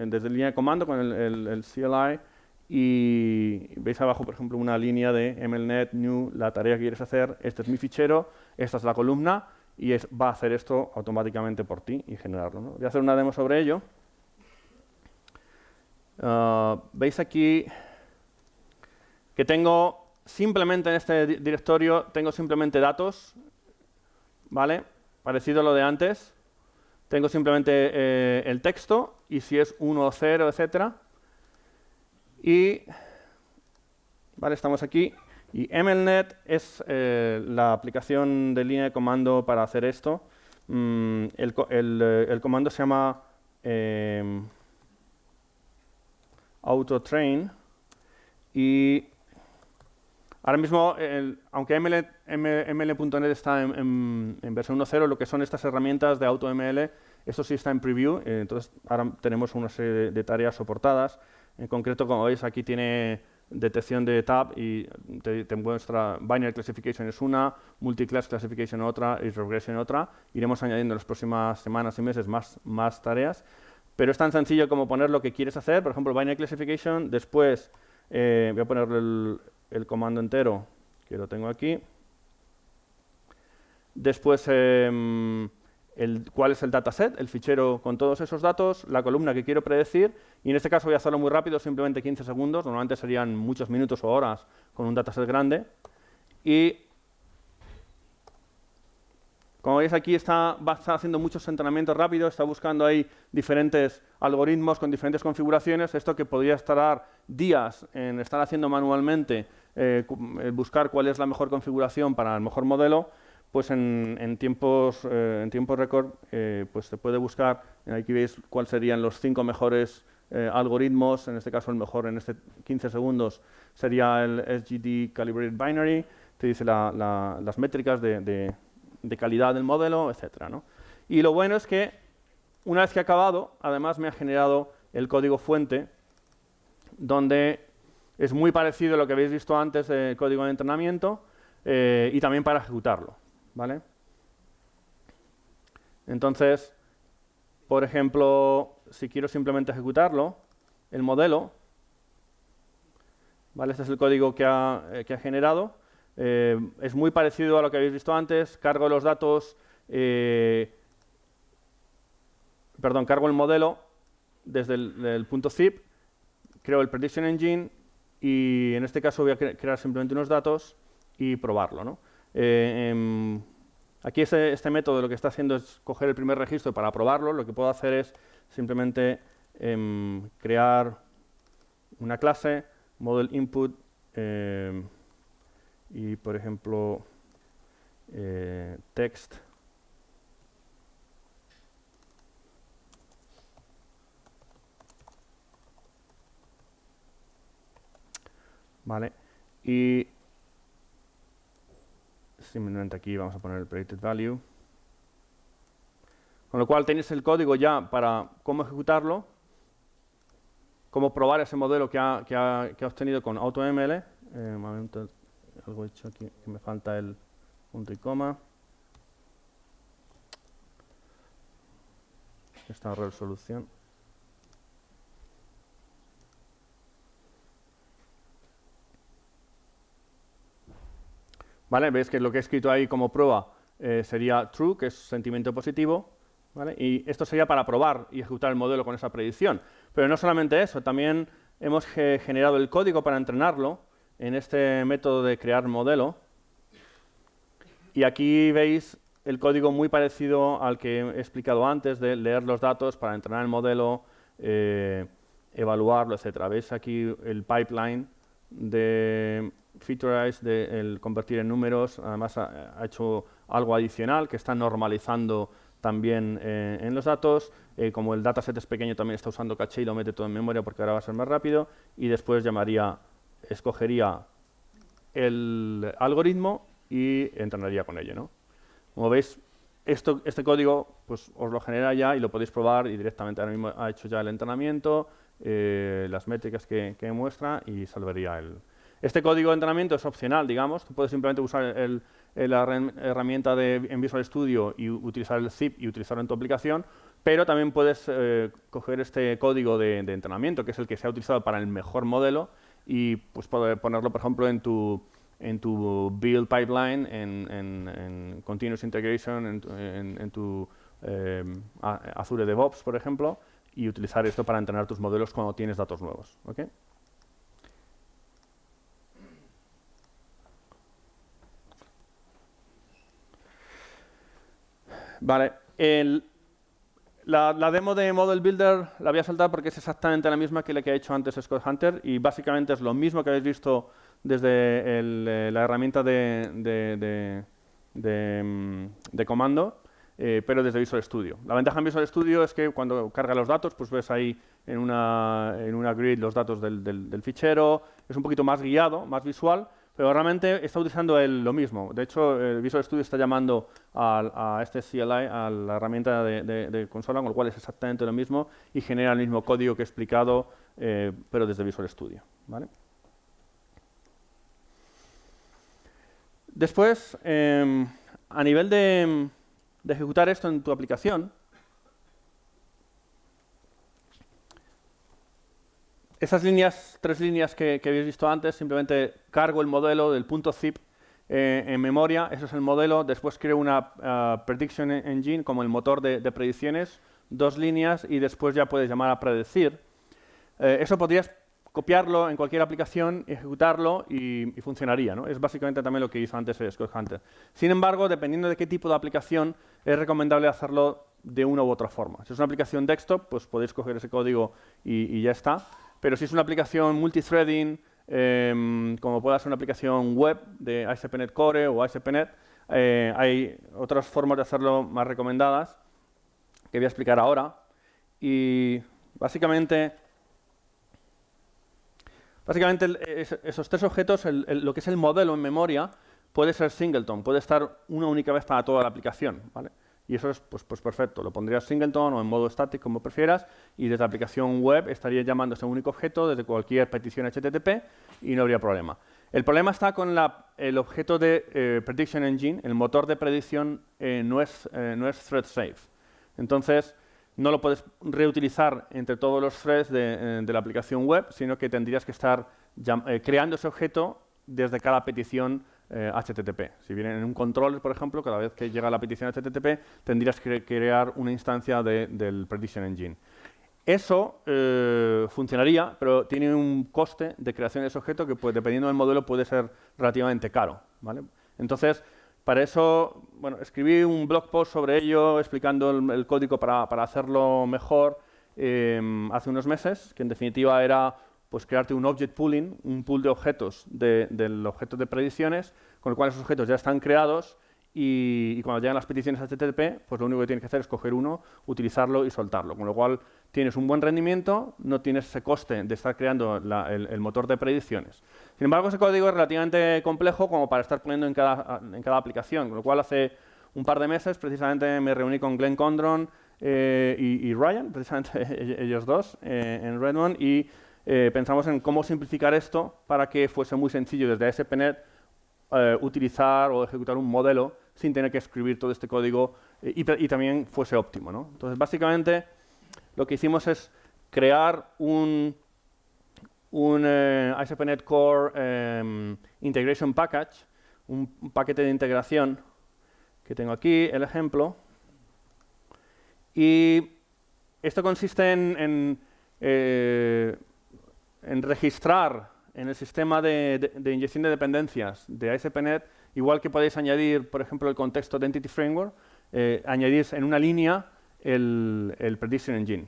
desde línea de comando, con el CLI, y veis abajo, por ejemplo, una línea de mlnet new, la tarea que quieres hacer, este es mi fichero, esta es la columna y va a hacer esto automáticamente por ti y generarlo. Voy a hacer una demo sobre ello. Ah, veis aquí que tengo simplemente en este directorio, tengo simplemente datos, ¿vale? Parecido a lo de antes. Tengo simplemente eh, el texto y si es 1 o 0, etcétera, y vale, estamos aquí. Y MLNet es eh, la aplicación de línea de comando para hacer esto. Mm, eh, el, comando se llama autotrain y ahora mismo, aunque ml.net está en, versión 1.0, lo que son estas herramientas de AutoML, esto sí está en preview, entonces ahora tenemos una serie de tareas soportadas. En concreto, como veis, aquí tiene detección de tab y te, muestra binary classification es una, multiclass classification otra y regression otra. Iremos añadiendo en las próximas semanas y meses más, más tareas. Pero es tan sencillo como poner lo que quieres hacer. Por ejemplo, binary classification. Después eh, voy a poner el, comando entero, que lo tengo aquí. Después, em, el, cuál es el dataset, el fichero con todos esos datos, la columna que quiero predecir, y en este caso voy a hacerlo muy rápido, simplemente 15 segundos, normalmente serían muchos minutos o horas con un dataset grande, y como veis aquí está, estar haciendo muchos entrenamientos rápidos, está buscando ahí diferentes algoritmos con diferentes configuraciones, esto que podría tardar días en estar haciendo manualmente, eh, buscar cuál es la mejor configuración para el mejor modelo, pues en, tiempos eh, en tiempo récord eh, pues se puede buscar, aquí veis cuáles serían los cinco mejores eh, algoritmos, en este caso el mejor en este 15 segundos sería el SGD Calibrated Binary, te dice las métricas de, calidad del modelo, etc. Y lo bueno es que una vez que ha acabado, además me ha generado el código fuente, donde es muy parecido a lo que habéis visto antes del código de entrenamiento, y también para ejecutarlo. ¿vale? Entonces, por ejemplo, si quiero simplemente ejecutarlo, el modelo, ¿vale? Este es el código que ha, eh, generado. Eh, es muy parecido a lo que habéis visto antes. Cargo los datos, eh, perdón, cargo el modelo desde el, punto zip, creo el prediction engine y en este caso voy a crear simplemente unos datos y probarlo, ¿no? Eh, em, aquí este, este, método lo que está haciendo es coger el primer registro para probarlo. Lo que puedo hacer es simplemente em, crear una clase, model input, em, y por ejemplo, eh, text. Vale. Y simplemente aquí vamos a poner el predicted value. Con lo cual tenéis el código ya para cómo ejecutarlo, cómo probar ese modelo que ha, que ha, que ha obtenido con AutoML. Eh, algo hecho aquí que me falta el punto y coma. Esta resolución. ¿Vale? Veis que lo que he escrito ahí como prueba eh, sería true, que es sentimiento positivo, y esto sería para probar y ejecutar el modelo con esa predicción. Pero no solamente eso, también hemos generado el código para entrenarlo en este método de crear modelo. Y aquí veis el código muy parecido al que he explicado antes de leer los datos para entrenar el modelo, eh, evaluarlo, etc. Veis aquí el pipeline de Featurize, de convertir en números, además ha, hecho algo adicional que está normalizando también eh, en los datos. Eh, como el dataset es pequeño, también está usando caché y lo mete todo en memoria porque ahora va a ser más rápido. Y después llamaría, escogería el algoritmo y entrenaría con ello. ¿no? Como veis, esto, este código pues, os lo genera ya y lo podéis probar y directamente ahora mismo ha hecho ya el entrenamiento, eh, las métricas que, muestra y salvaría el, este código de entrenamiento es opcional, digamos. Tú puedes simplemente usar la herramienta de, en Visual Studio y utilizar el zip y utilizarlo en tu aplicación, pero también puedes eh, coger este código de, entrenamiento, que es el que se ha utilizado para el mejor modelo, y pues poder ponerlo, por ejemplo, en tu, en tu build pipeline, en, continuous integration, en, tu eh, Azure DevOps, por ejemplo, y utilizar esto para entrenar tus modelos cuando tienes datos nuevos. ¿okay? Vale, la, demo de Model Builder la voy a saltar porque es exactamente la misma que la que ha hecho antes Scott Hunter y básicamente es lo mismo que habéis visto desde eh, la herramienta de, mm, comando, eh, pero desde Visual Studio. La ventaja en Visual Studio es que cuando carga los datos, pues ves ahí en una, en una grid los datos del, del fichero, es un poquito más guiado, más visual, pero realmente está utilizando lo mismo. De hecho, el Visual Studio está llamando a, este CLI, a la herramienta de, consola, con lo cual es exactamente lo mismo y genera el mismo código que he explicado, eh, pero desde Visual Studio. Después, em, a nivel de ejecutar esto en tu aplicación, Esas líneas, tres líneas que, habéis visto antes, simplemente cargo el modelo del punto zip eh, en memoria, eso es el modelo, después creo una uh, prediction engine como el motor de, de, predicciones, dos líneas y después ya puedes llamar a predecir. Eh, eso podrías copiarlo en cualquier aplicación, ejecutarlo y, y funcionaría. ¿no? Es básicamente también lo que hizo antes Scott Hunter. Sin embargo, dependiendo de qué tipo de aplicación, es recomendable hacerlo de una u otra forma. Si es una aplicación desktop, pues podéis coger ese código y, y ya está. Pero si es una aplicación multithreading, eh, como pueda ser una aplicación web de ASP.NET Core o ASP.NET, eh, hay otras formas de hacerlo más recomendadas que voy a explicar ahora. Y básicamente Básicamente, esos tres objetos, lo que es el modelo en memoria, puede ser singleton, puede estar una única vez para toda la aplicación. ¿vale? Y eso es pues, pues perfecto. Lo pondrías singleton o en modo static, como prefieras, y desde la aplicación web estaría llamando ese único objeto desde cualquier petición HTTP y no habría problema. El problema está con el objeto de eh, Prediction Engine, el motor de predicción eh, no, es, eh, no es thread safe. Entonces, no lo puedes reutilizar entre todos los threads de la aplicación web, sino que tendrías que estar creando ese objeto desde cada petición HTTP. Eh, si viene en un controller, por ejemplo, cada vez que llega la petición HTTP, tendrías que crear una instancia de, del Prediction Engine. Eso eh, funcionaría, pero tiene un coste de creación de ese objeto que, pues, dependiendo del modelo, puede ser relativamente caro. ¿vale? Entonces, para eso, bueno, escribí un blog post sobre ello, explicando el, código para, para, hacerlo mejor eh, hace unos meses, que en definitiva era pues crearte un object pooling, un pool de objetos del objeto de predicciones, con el cual esos objetos ya están creados y, cuando llegan las peticiones HTTP, pues lo único que tienes que hacer es coger uno, utilizarlo y soltarlo, con lo cual tienes un buen rendimiento, no tienes ese coste de estar creando el, motor de predicciones. Sin embargo, ese código es relativamente complejo como para estar poniendo en cada, en cada aplicación, con lo cual hace un par de meses precisamente me reuní con Glenn Condron eh, y, Ryan, precisamente ellos dos, eh, en Redmond, y eh, pensamos en cómo simplificar esto para que fuese muy sencillo desde ASP.NET eh, utilizar o ejecutar un modelo sin tener que escribir todo este código eh, y, también fuese óptimo. ¿no? Entonces, básicamente, lo que hicimos es crear un, un ASP.NET Core em, Integration Package, un, paquete de integración que tengo aquí, el ejemplo. Y esto consiste en, en registrar en el sistema de, inyección de dependencias de ASP.NET, igual que podéis añadir, por ejemplo, el contexto de Entity Framework, eh, añadís en una línea el, Prediction Engine.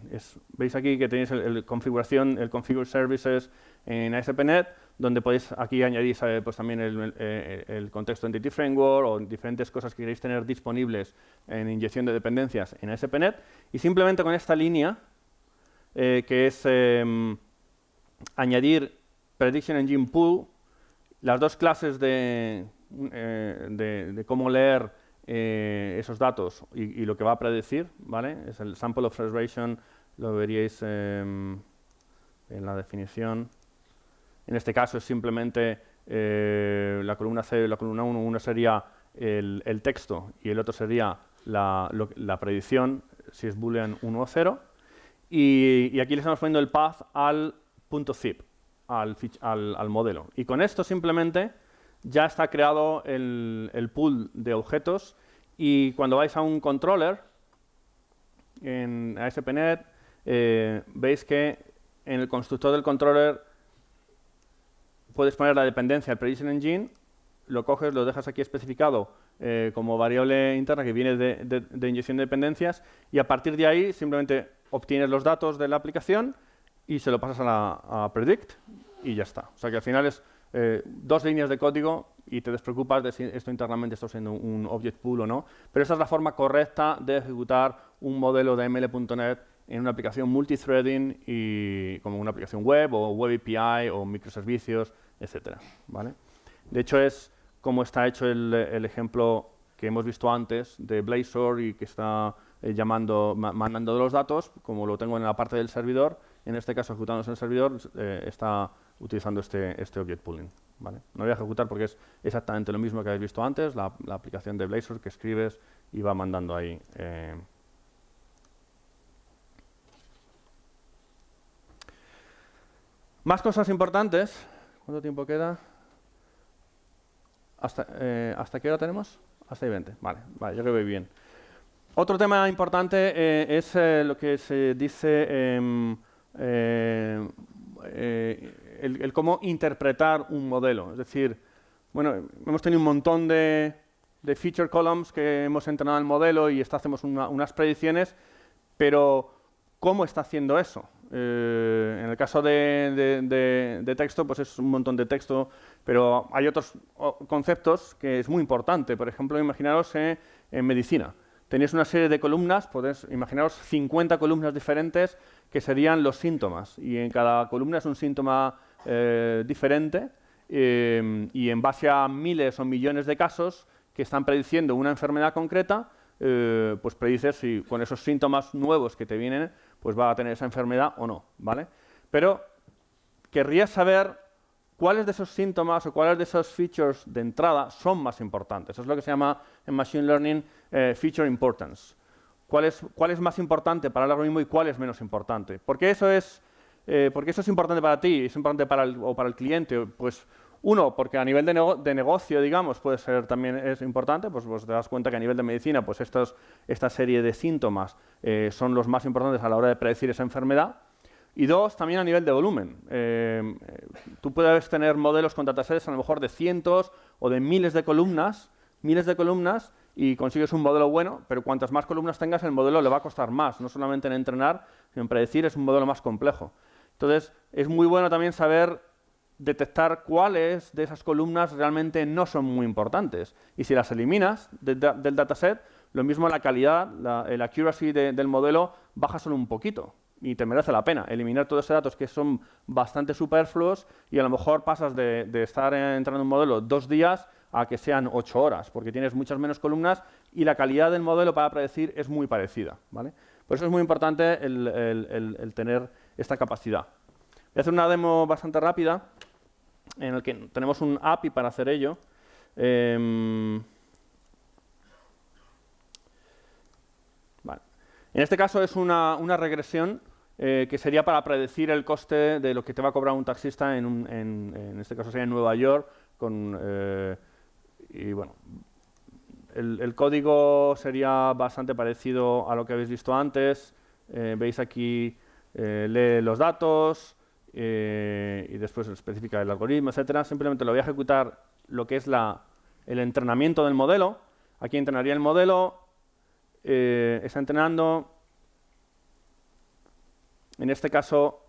Veis aquí que tenéis el, configuración, el Configure Services en ASP.NET, donde podéis aquí añadir eh, pues, también eh, el, contexto Entity Framework o diferentes cosas que queréis tener disponibles en inyección de dependencias en ASP.NET. Y simplemente con esta línea, que es em, añadir Prediction Engine Pool, las dos clases de, eh, cómo leer eh, esos datos y, lo que va a predecir, ¿vale? Es el sample of lo veríais em, en la definición. En este caso es simplemente eh, la columna C la columna 1, una sería el, texto y el otro sería la, la predicción, si es boolean 1 o 0. Y, y, aquí le estamos poniendo el path al .zip al, al, modelo. Y con esto simplemente ya está creado el, pool de objetos y cuando vais a un controller en ASP.NET eh, veis que en el constructor del controller puedes poner la dependencia del Prediction Engine, lo coges, lo dejas aquí especificado eh, como variable interna que viene de, de, inyección de dependencias y a partir de ahí simplemente obtienes los datos de la aplicación y se lo pasas a, la, predict y ya está. O sea que al final es eh, dos líneas de código y te despreocupas de si esto internamente está siendo un object pool o no. Pero esa es la forma correcta de ejecutar un modelo de ML.NET en una aplicación multithreading y como una aplicación web o web API o microservicios, etcétera. ¿vale? De hecho es como está hecho el, ejemplo que hemos visto antes de Blazor y que está eh, llamando, mandando los datos, como lo tengo en la parte del servidor, en este caso ejecutándose en el servidor, eh, está utilizando este, este object pooling. ¿vale? No voy a ejecutar porque es exactamente lo mismo que habéis visto antes, la, aplicación de Blazor que escribes y va mandando ahí. Eh. Más cosas importantes. ¿Cuánto tiempo queda? ¿Hasta, ¿Hasta qué hora tenemos? Hasta ahí 20. Vale, vale, yo creo que voy bien. Otro tema importante es lo que se dice em, el, cómo interpretar un modelo. Es decir, bueno, hemos tenido un montón de, de feature columns que hemos entrenado el modelo y hacemos unas predicciones, pero ¿cómo está haciendo eso? Eh, en el caso de, texto, pues es un montón de texto, pero hay otros conceptos que es muy importante. Por ejemplo, imaginaros en medicina. Tenéis una serie de columnas, podéis imaginaros 50 columnas diferentes que serían los síntomas. Y en cada columna es un síntoma eh, diferente. Eh, y en base a miles o millones de casos, que están prediciendo una enfermedad concreta, eh, pues predices si con esos síntomas nuevos que te vienen, pues va a tener esa enfermedad o no, ¿vale? Pero querrías saber cuáles de esos síntomas o cuáles de esos features de entrada son más importantes. Eso es lo que se llama en Machine Learning Feature Importance. ¿Cuál es, ¿Cuál es, más importante para el algoritmo y cuál es menos importante? ¿Por qué eso es, eh, porque eso es importante para ti, es importante para el, o para el cliente? Pues uno, porque a nivel de, negocio, digamos, puede ser también es importante, pues, pues, te das cuenta que a nivel de medicina, pues estos, esta serie de síntomas eh, son los más importantes a la hora de predecir esa enfermedad. Y dos, también a nivel de volumen. Eh, tú puedes tener modelos con datasets a lo mejor de cientos o de miles de columnas, miles de columnas, y consigues un modelo bueno, pero cuantas más columnas tengas, el modelo le va a costar más, no solamente en entrenar, sino en predecir, es un modelo más complejo. Entonces, es muy bueno también saber detectar cuáles de esas columnas realmente no son muy importantes. Y si las eliminas del dataset, lo mismo la calidad, la, el accuracy del modelo baja solo un poquito y te merece la pena eliminar todos esos datos que son bastante superfluos y a lo mejor pasas de, estar entrando en un modelo dos días a que sean ocho horas, porque tienes muchas menos columnas y la calidad del modelo para predecir es muy parecida. ¿vale? Por eso es muy importante el tener esta capacidad. Voy a hacer una demo bastante rápida en el que tenemos un API para hacer ello. Em, en este caso es una, regresión eh, que sería para predecir el coste de lo que te va a cobrar un taxista en, en, este caso sería en Nueva York. Con, eh, y bueno, el, código sería bastante parecido a lo que habéis visto antes. Eh, veis aquí, lee los datos, eh, y después especifica el algoritmo, etcétera. Simplemente lo voy a ejecutar lo que es la, el entrenamiento del modelo. Aquí entrenaría el modelo, eh, está entrenando, en este caso,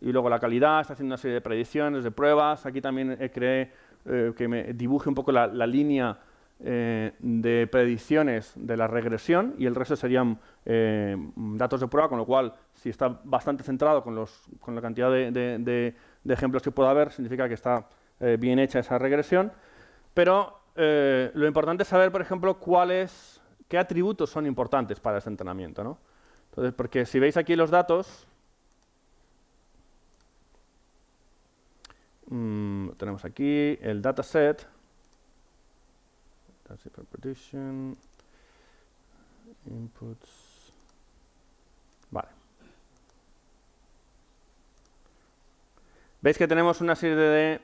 y luego la calidad, está haciendo una serie de predicciones, de pruebas. Aquí también creé eh, que me dibuje un poco la, línea eh, de predicciones de la regresión y el resto serían eh, datos de prueba, con lo cual, si está bastante centrado con, los, con la cantidad de, ejemplos que pueda haber, significa que está eh, bien hecha esa regresión. Pero lo importante es saber, por ejemplo, cuáles, qué atributos son importantes para ese entrenamiento. ¿no? Entonces, porque si veis aquí los datos, mm, tenemos aquí el dataset, that's inputs, vale. Veis que tenemos una serie de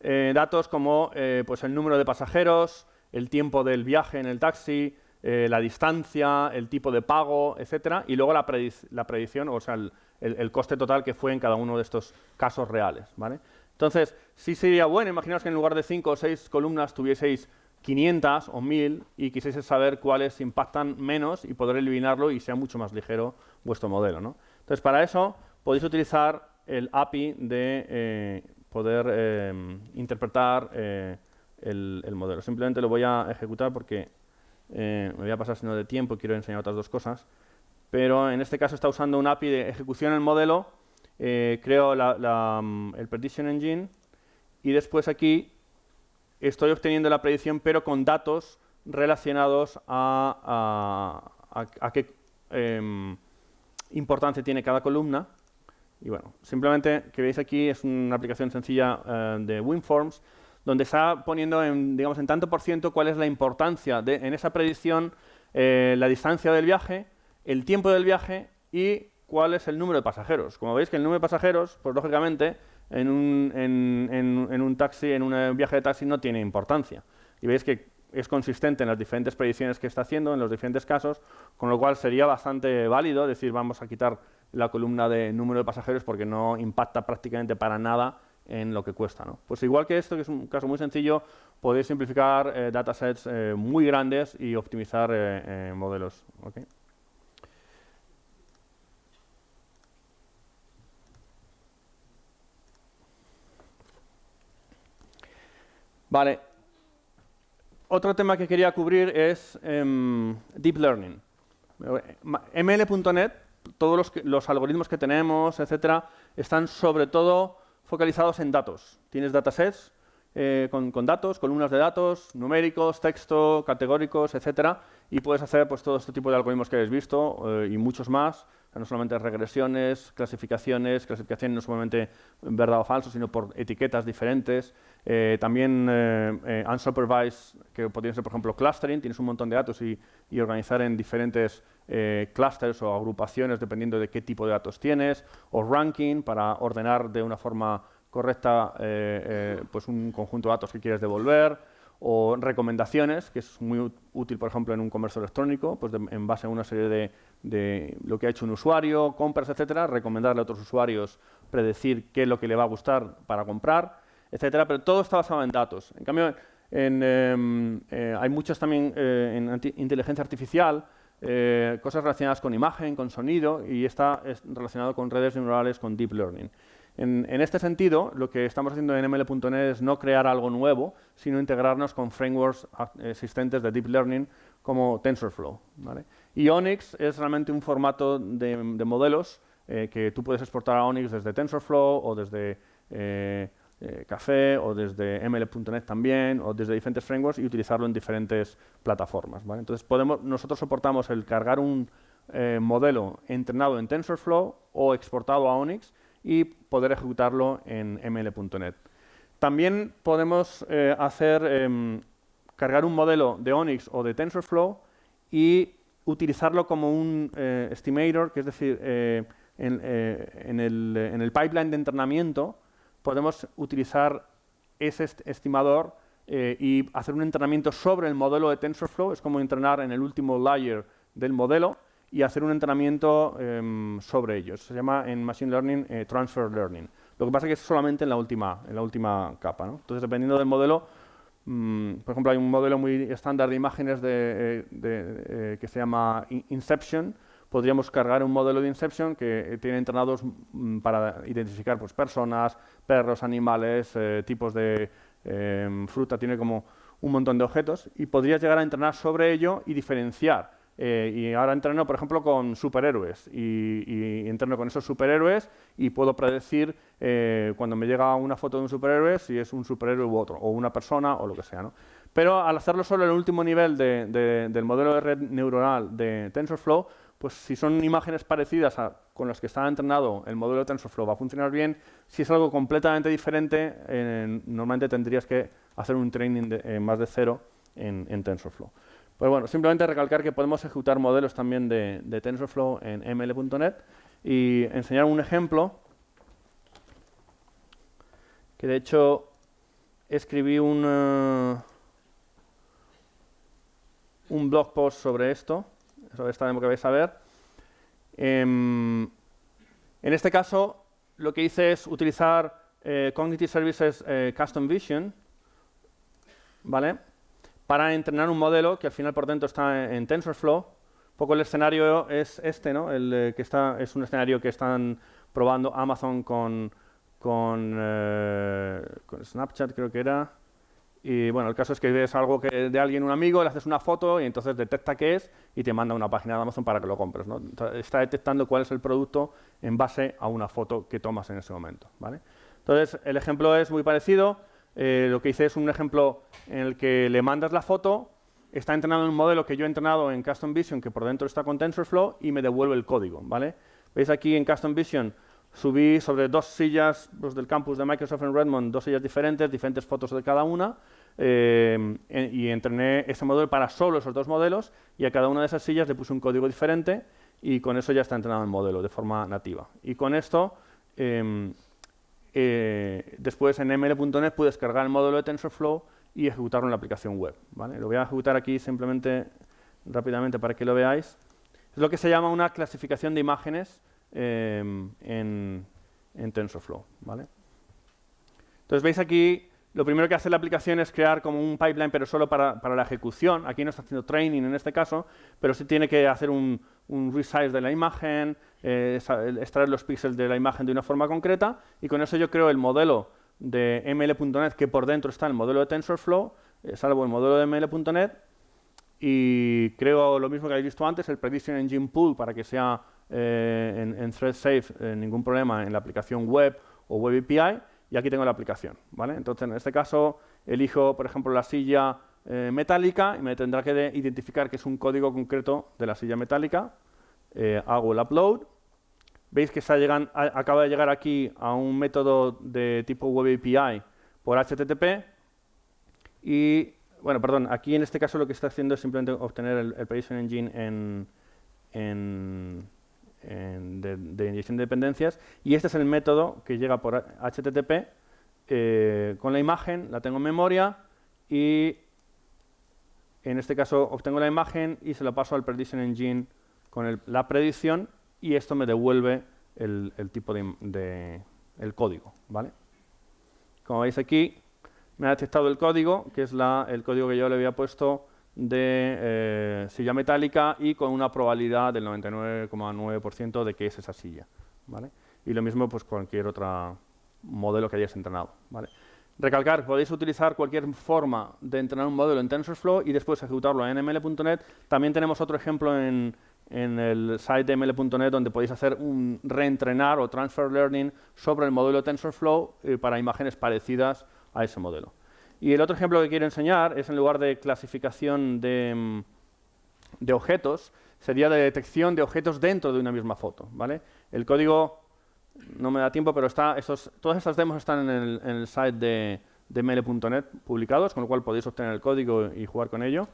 eh, datos como eh, pues el número de pasajeros, el tiempo del viaje en el taxi, eh, la distancia, el tipo de pago, etcétera, y luego la, predicción, o sea, el, coste total que fue en cada uno de estos casos reales. ¿vale? Entonces, sí sería bueno, imaginaos que en lugar de cinco o seis columnas tuvieseis 500 o 1000 y quisiese saber cuáles impactan menos y poder eliminarlo y sea mucho más ligero vuestro modelo. ¿no? Entonces, para eso podéis utilizar el API de eh, poder eh, interpretar eh, el, modelo. Simplemente lo voy a ejecutar porque me voy a pasar sino de tiempo y quiero enseñar otras dos cosas. Pero en este caso está usando un API de ejecución del modelo, creo mm, el Prediction Engine y después aquí estoy obteniendo la predicción, pero con datos relacionados a, qué em, importancia tiene cada columna. Y bueno, simplemente que veis aquí es una aplicación sencilla eh, de WinForms, donde está poniendo en, digamos, en tanto por ciento cuál es la importancia de, en esa predicción, eh, la distancia del viaje, el tiempo del viaje y cuál es el número de pasajeros. Como veis que el número de pasajeros, pues lógicamente, en un, en, un taxi, en un viaje de taxi, no tiene importancia. Y veis que es consistente en las diferentes predicciones que está haciendo, en los diferentes casos, con lo cual sería bastante válido decir vamos a quitar la columna de número de pasajeros porque no impacta prácticamente para nada en lo que cuesta. Pues igual que esto, que es un caso muy sencillo, podéis simplificar eh, datasets eh, muy grandes y optimizar eh, modelos. Vale. Otro tema que quería cubrir es em, Deep Learning. ML.NET, todos los, los, algoritmos que tenemos, etcétera, están sobre todo focalizados en datos. Tienes datasets eh, con, datos, columnas de datos, numéricos, texto, categóricos, etcétera, y puedes hacer pues, todo este tipo de algoritmos que habéis visto eh, y muchos más, no solamente regresiones, clasificaciones, clasificaciones no solamente verdad o falso, sino por etiquetas diferentes, eh, también unsupervised, que podría ser, por ejemplo, clustering, tienes un montón de datos y, organizar en diferentes clusters o agrupaciones dependiendo de qué tipo de datos tienes, o ranking, para ordenar de una forma correcta eh, eh, pues un conjunto de datos que quieres devolver, o recomendaciones, que es muy útil, por ejemplo, en un comercio electrónico, pues en base a una serie de, lo que ha hecho un usuario, compras, etcétera, recomendarle a otros usuarios, predecir qué es lo que le va a gustar para comprar, etcétera, pero todo está basado en datos. En cambio, em, eh, hay muchos también en inteligencia artificial, cosas relacionadas con imagen, con sonido, y está relacionado con redes neuronales, con deep learning. En, este sentido, lo que estamos haciendo en ML.NET es no crear algo nuevo, sino integrarnos con frameworks existentes de Deep Learning como TensorFlow. Y Onyx es realmente un formato de, modelos eh, que tú puedes exportar a Onyx desde TensorFlow o desde eh, eh, Café o desde ML.NET también o desde diferentes frameworks y utilizarlo en diferentes plataformas. Entonces, podemos, nosotros soportamos el cargar un modelo entrenado en TensorFlow o exportado a Onyx y poder ejecutarlo en ml.net. También podemos eh, hacer, em, cargar un modelo de Onyx o de TensorFlow y utilizarlo como un eh, estimator, que es decir, eh, en, el, pipeline de entrenamiento podemos utilizar ese estimador y hacer un entrenamiento sobre el modelo de TensorFlow, es como entrenar en el último layer del modelo y hacer un entrenamiento em, sobre ellos. Se llama en Machine Learning eh, Transfer Learning. Lo que pasa es que es solamente en la última, en la última capa. Entonces, dependiendo del modelo, mm, por ejemplo, hay un modelo muy estándar de imágenes de, eh, eh, que se llama Inception. Podríamos cargar un modelo de Inception que tiene entrenados mm, para identificar pues, personas, perros, animales, tipos de em, fruta, tiene como un montón de objetos y podrías llegar a entrenar sobre ello y diferenciar eh, y ahora entreno, por ejemplo, con superhéroes y, y, entreno con esos superhéroes y puedo predecir eh, cuando me llega una foto de un superhéroe si es un superhéroe u otro, o una persona o lo que sea. ¿no? Pero al hacerlo solo en el último nivel del modelo de red neuronal de TensorFlow, pues si son imágenes parecidas a con las que está entrenado el modelo de TensorFlow va a funcionar bien. Si es algo completamente diferente, eh, normalmente tendrías que hacer un training de, más de cero en, en TensorFlow. Pues bueno, simplemente recalcar que podemos ejecutar modelos también de, TensorFlow en ml.net y enseñar un ejemplo que de hecho escribí un, eh, un blog post sobre esto, sobre esta demo que vais a ver. Em, en este caso, lo que hice es utilizar eh, Cognitive Services eh, Custom Vision, ¿vale? Para entrenar un modelo que al final por dentro está en TensorFlow. Poco el escenario es este, ¿no? El eh, que está, es un escenario que están probando Amazon con, con, eh, Snapchat, creo que era. Y bueno, el caso es que ves algo que de alguien, un amigo, le haces una foto y entonces detecta qué es y te manda una página de Amazon para que lo compres. ¿no? Está detectando cuál es el producto en base a una foto que tomas en ese momento. ¿vale? Entonces, el ejemplo es muy parecido. Eh, lo que hice es un ejemplo en el que le mandas la foto, está entrenado en un modelo que yo he entrenado en Custom Vision, que por dentro está con TensorFlow, y me devuelve el código. ¿vale? Veis aquí en Custom Vision subí sobre dos sillas los del campus de Microsoft en Redmond, dos sillas diferentes, diferentes fotos de cada una, eh, y entrené ese modelo para solo esos dos modelos, y a cada una de esas sillas le puse un código diferente, y con eso ya está entrenado el modelo de forma nativa. Y con esto... Em, eh, después en ml.net puedes cargar el módulo de TensorFlow y ejecutarlo en la aplicación web. Lo voy a ejecutar aquí simplemente rápidamente para que lo veáis. Es lo que se llama una clasificación de imágenes em, en, en, TensorFlow. Entonces veis aquí, lo primero que hace la aplicación es crear como un pipeline, pero solo para la ejecución. Aquí no está haciendo training en este caso, pero sí tiene que hacer un, un resize de la imagen, eh, extraer los píxeles de la imagen de una forma concreta, y con eso yo creo el modelo de ml.net que por dentro está el modelo de TensorFlow, eh, salvo el modelo de ml.net, y creo lo mismo que habéis visto antes, el Prediction Engine Pool para que sea eh, en, thread safe, ningún problema en la aplicación web o web API, y aquí tengo la aplicación. ¿vale? Entonces, en este caso, elijo, por ejemplo, la silla eh, metálica y me tendrá que identificar que es un código concreto de la silla metálica. Eh, hago el upload. Veis que acaba de llegar aquí a un método de tipo Web API por HTTP. Y, bueno, perdón, aquí en este caso lo que está haciendo es simplemente obtener el, el Prediction Engine en, de, inyección de dependencias. Y este es el método que llega por HTTP eh, con la imagen, la tengo en memoria y en este caso obtengo la imagen y se la paso al Prediction Engine con la predicción y esto me devuelve el, tipo de, el código. ¿vale? Como veis aquí, me ha detectado el código, que es el código que yo le había puesto de eh, silla metálica y con una probabilidad del 99,9% de que es esa silla. ¿vale? Y lo mismo pues cualquier otro modelo que hayas entrenado. ¿vale? Recalcar, podéis utilizar cualquier forma de entrenar un modelo en TensorFlow y después ejecutarlo en ml.net. También tenemos otro ejemplo en, el site de ml.net donde podéis hacer un reentrenar o transfer learning sobre el modelo TensorFlow eh, para imágenes parecidas a ese modelo. Y el otro ejemplo que quiero enseñar es en lugar de clasificación de, mm, de objetos, sería de detección de objetos dentro de una misma foto. ¿vale? El código no me da tiempo, pero está, todas estas demos están en el, site de, de publicados, con lo cual podéis obtener el código y jugar con ello.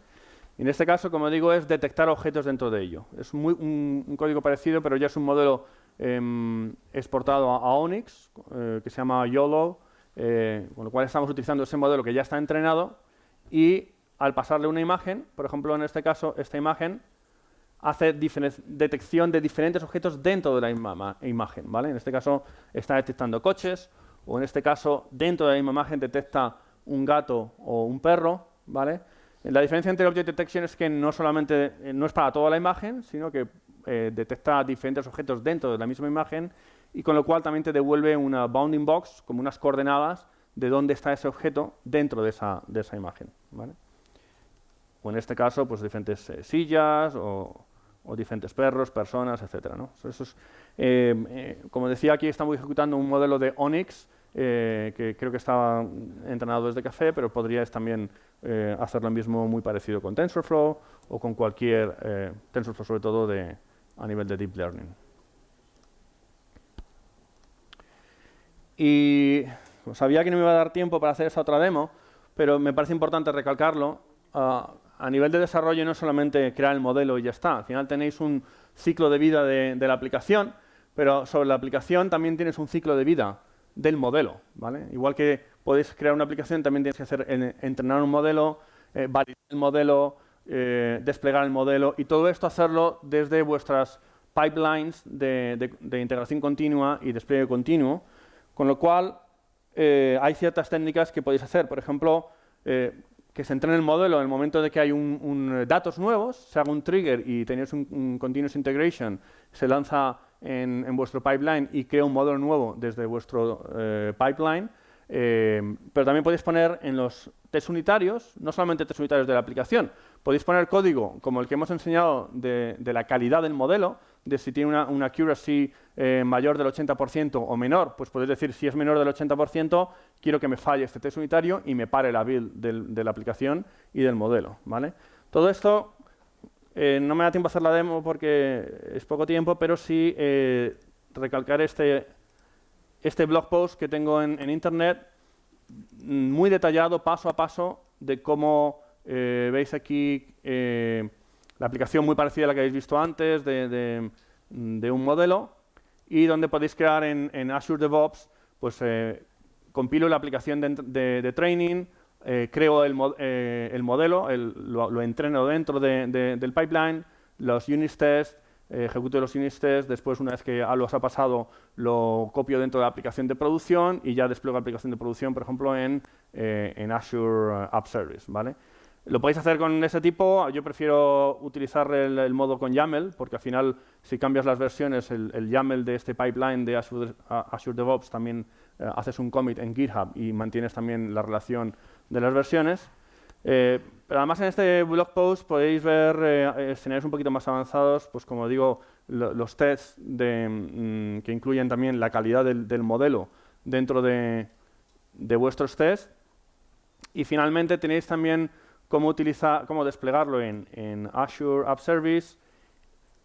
en este caso, como digo, es detectar objetos dentro de ello. Es un, código parecido, pero ya es un modelo em, exportado a, Onyx, eh, que se llama YOLO, eh, con lo cual estamos utilizando ese modelo que ya está entrenado y al pasarle una imagen, por ejemplo, en este caso, esta imagen, hace detección de diferentes objetos dentro de la misma imagen. ¿vale? En este caso está detectando coches, o en este caso dentro de la misma imagen detecta un gato o un perro. ¿vale? La diferencia entre Object Detection es que no solamente eh, no es para toda la imagen, sino que eh, detecta diferentes objetos dentro de la misma imagen y con lo cual también te devuelve una bounding box, como unas coordenadas de dónde está ese objeto dentro de esa, de esa imagen. ¿vale? O en este caso, pues diferentes eh, sillas o, o diferentes perros, personas, etc. eh, eh, como decía, aquí estamos ejecutando un modelo de Onyx, eh, que creo que estaba entrenado desde Café, pero podríais también hacer lo mismo muy parecido con TensorFlow o con cualquier, TensorFlow sobre todo de, a nivel de Deep Learning. Y sabía que no me iba a dar tiempo para hacer esa otra demo, pero me parece importante recalcarlo. Ah, a nivel de desarrollo no es solamente crear el modelo y ya está. Al final tenéis un ciclo de vida de, la aplicación, pero sobre la aplicación también tienes un ciclo de vida del modelo. ¿vale? Igual que podéis crear una aplicación, también tienes que hacer entrenar un modelo, eh, validar el modelo, eh, desplegar el modelo y todo esto hacerlo desde vuestras pipelines de, integración continua y despliegue continuo, con lo cual eh, hay ciertas técnicas que podéis hacer. Por ejemplo, que se entrene el modelo en el momento de que hay un, eh, datos nuevos, se haga un trigger y tenéis un, continuous integration, se lanza en, vuestro pipeline y crea un modelo nuevo desde vuestro eh, pipeline, eh, pero también podéis poner en los test unitarios, no solamente test unitarios de la aplicación, podéis poner código como el que hemos enseñado de, la calidad del modelo, de si tiene una, accuracy mayor del 80% o menor, pues podéis decir si es menor del 80%, quiero que me falle este test unitario y me pare la build de la aplicación y del modelo. ¿vale? Todo esto eh, no me da tiempo a hacer la demo porque es poco tiempo, pero sí eh, recalcar este, este blog post que tengo en, Internet, mm, muy detallado, paso a paso, de cómo eh, veis aquí la aplicación muy parecida a la que habéis visto antes de, un modelo y donde podéis crear en, Azure DevOps pues compilo la aplicación de, training, creo el, modelo, lo, entreno dentro del pipeline, los unit tests, ejecuto los unit tests, después una vez que los ha pasado lo copio dentro de la aplicación de producción y ya despliego la aplicación de producción, por ejemplo, en, en Azure App Service. ¿vale? Lo podéis hacer con ese tipo, yo prefiero utilizar el, modo con YAML, porque al final si cambias las versiones, el, YAML de este pipeline de Azure, DevOps también eh, haces un commit en GitHub y mantienes también la relación de las versiones. Eh, pero además en este blog post podéis ver eh, escenarios un poquito más avanzados, pues como digo, los tests mm, que incluyen también la calidad del, modelo dentro de, de vuestros tests. Y finalmente tenéis también cómo, utilizar, cómo desplegarlo en, Azure App Service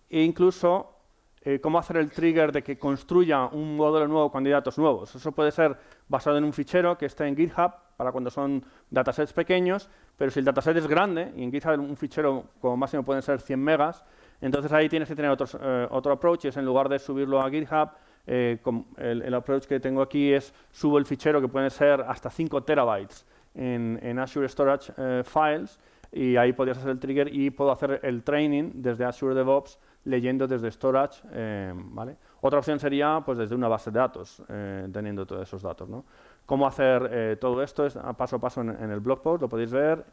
e incluso eh, cómo hacer el trigger de que construya un modelo nuevo con datos nuevos. Eso puede ser basado en un fichero que esté en GitHub para cuando son datasets pequeños, pero si el dataset es grande, y en GitHub un fichero como máximo pueden ser 100 megas, entonces ahí tienes que tener eh, otro approach, es en lugar de subirlo a GitHub, eh, el, el, approach que tengo aquí es subo el fichero que puede ser hasta 5 terabytes en, Azure Storage eh, Files y ahí podrías hacer el trigger y puedo hacer el training desde Azure DevOps leyendo desde Storage. Eh, ¿vale? Otra opción sería pues desde una base de datos, eh, teniendo todos esos datos. ¿no? Cómo hacer todo esto es paso a paso en, el blog post, lo podéis ver.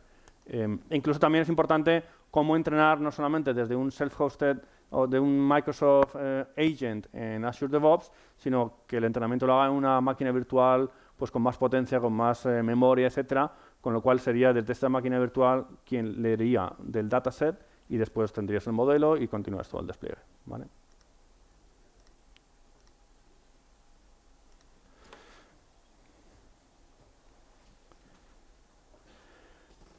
incluso también es importante cómo entrenar no solamente desde un self-hosted o de un Microsoft Agent en Azure DevOps, sino que el entrenamiento lo haga en una máquina virtual pues con más potencia, con más eh, memoria, etcétera, con lo cual sería desde esta máquina virtual quien leería del dataset y después tendrías el modelo y continúas todo el despliegue. ¿vale?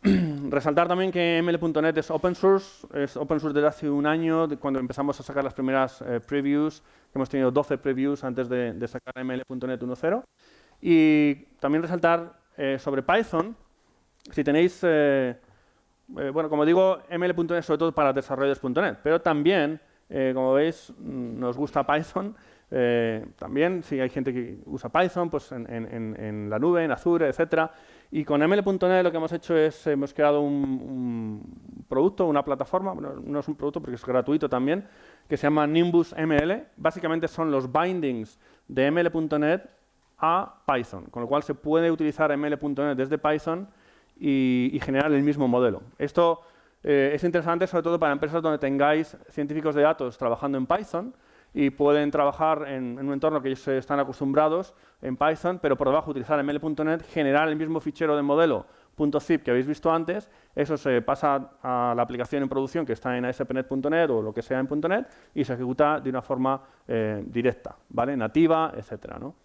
Resaltar también que ML.NET es open source, es open source desde hace un año, cuando empezamos a sacar las primeras eh, previews, hemos tenido 12 previews antes de, de sacar ML.NET 1.0. Y también resaltar eh, sobre Python, si tenéis, eh, eh, bueno, como digo, ML.NET sobre todo para desarrolladores.NET, pero también, como veis, mm, nos gusta Python, también si hay gente que usa Python, pues en, la nube, en Azure, etcétera. Y con ML.NET lo que hemos hecho es, hemos creado un, un producto, una plataforma, no es un producto porque es gratuito también, que se llama Nimbus ML. Básicamente son los bindings de ML.NET a Python, con lo cual se puede utilizar ml.net desde Python y, generar el mismo modelo. Esto eh, es interesante sobre todo para empresas donde tengáis científicos de datos trabajando en Python y pueden trabajar en, un entorno que ellos están acostumbrados en Python, pero por debajo utilizar ml.net, generar el mismo fichero de modelo .zip que habéis visto antes, eso se pasa a la aplicación en producción que está en ASP.NET o lo que sea en .NET y se ejecuta de una forma eh, directa, ¿vale? nativa, etcétera. ¿no?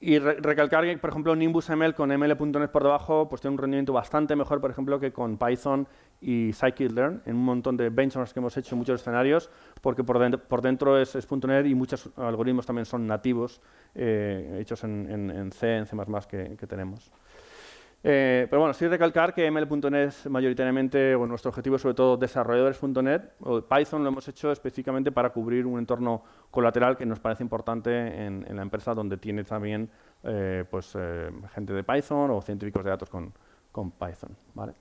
Y recalcar que, por ejemplo, Nimbus ML con ML.NET por debajo pues tiene un rendimiento bastante mejor, por ejemplo, que con Python y Scikit-learn en un montón de benchmarks que hemos hecho en muchos escenarios, porque por dentro, por dentro es, .NET y muchos algoritmos también son nativos, eh, hechos en, C, en C++ que tenemos. Eh, pero bueno, sí recalcar que ML.NET es mayoritariamente, bueno, nuestro objetivo sobre todo desarrolladores.NET, o Python lo hemos hecho específicamente para cubrir un entorno colateral que nos parece importante en, la empresa donde tiene también eh, pues, eh, gente de Python o científicos de datos con, con Python. ¿vale?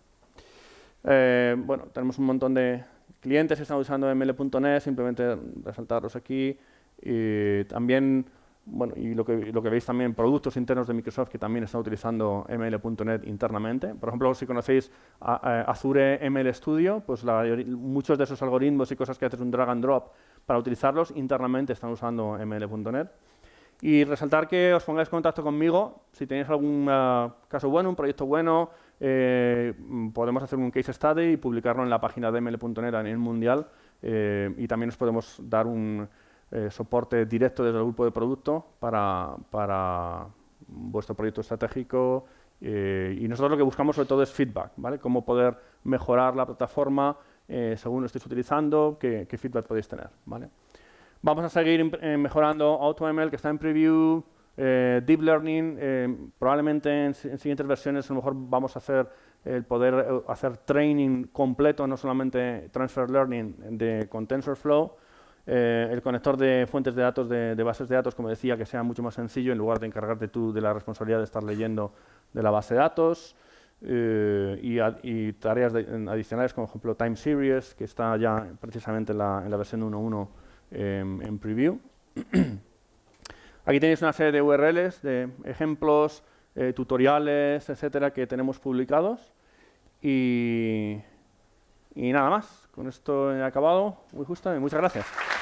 bueno, tenemos un montón de clientes que están usando ML.NET, simplemente resaltarlos aquí. Y también bueno, y lo que, lo que veis también, productos internos de Microsoft que también están utilizando ML.NET internamente. Por ejemplo, si conocéis Azure ML Studio, pues muchos de esos algoritmos y cosas que haces un drag and drop para utilizarlos internamente están usando ML.NET. Y resaltar que os pongáis en contacto conmigo si tenéis algún uh, caso bueno, un proyecto bueno, eh, podemos hacer un case study y publicarlo en la página de ML.NET a nivel mundial eh, y también os podemos dar un eh, soporte directo desde el grupo de producto para, para vuestro proyecto estratégico eh, y nosotros lo que buscamos sobre todo es feedback, ¿vale? Cómo poder mejorar la plataforma eh, según lo estéis utilizando, qué, feedback podéis tener, ¿vale? Vamos a seguir mejorando AutoML que está en preview, Deep Learning, probablemente en, siguientes versiones a lo mejor vamos a hacer el poder hacer training completo, no solamente Transfer Learning de, con TensorFlow, Eh, el conector de fuentes de datos, de, bases de datos, como decía, que sea mucho más sencillo en lugar de encargarte tú de la responsabilidad de estar leyendo de la base de datos. Eh, y, tareas adicionales como, por ejemplo, Time Series, que está ya precisamente en la, versión 1.1 em, en preview. Aquí tenéis una serie de URLs, de ejemplos, eh, tutoriales, etcétera, que tenemos publicados. Y, y nada más. Con esto he acabado. Muy justo y muchas gracias.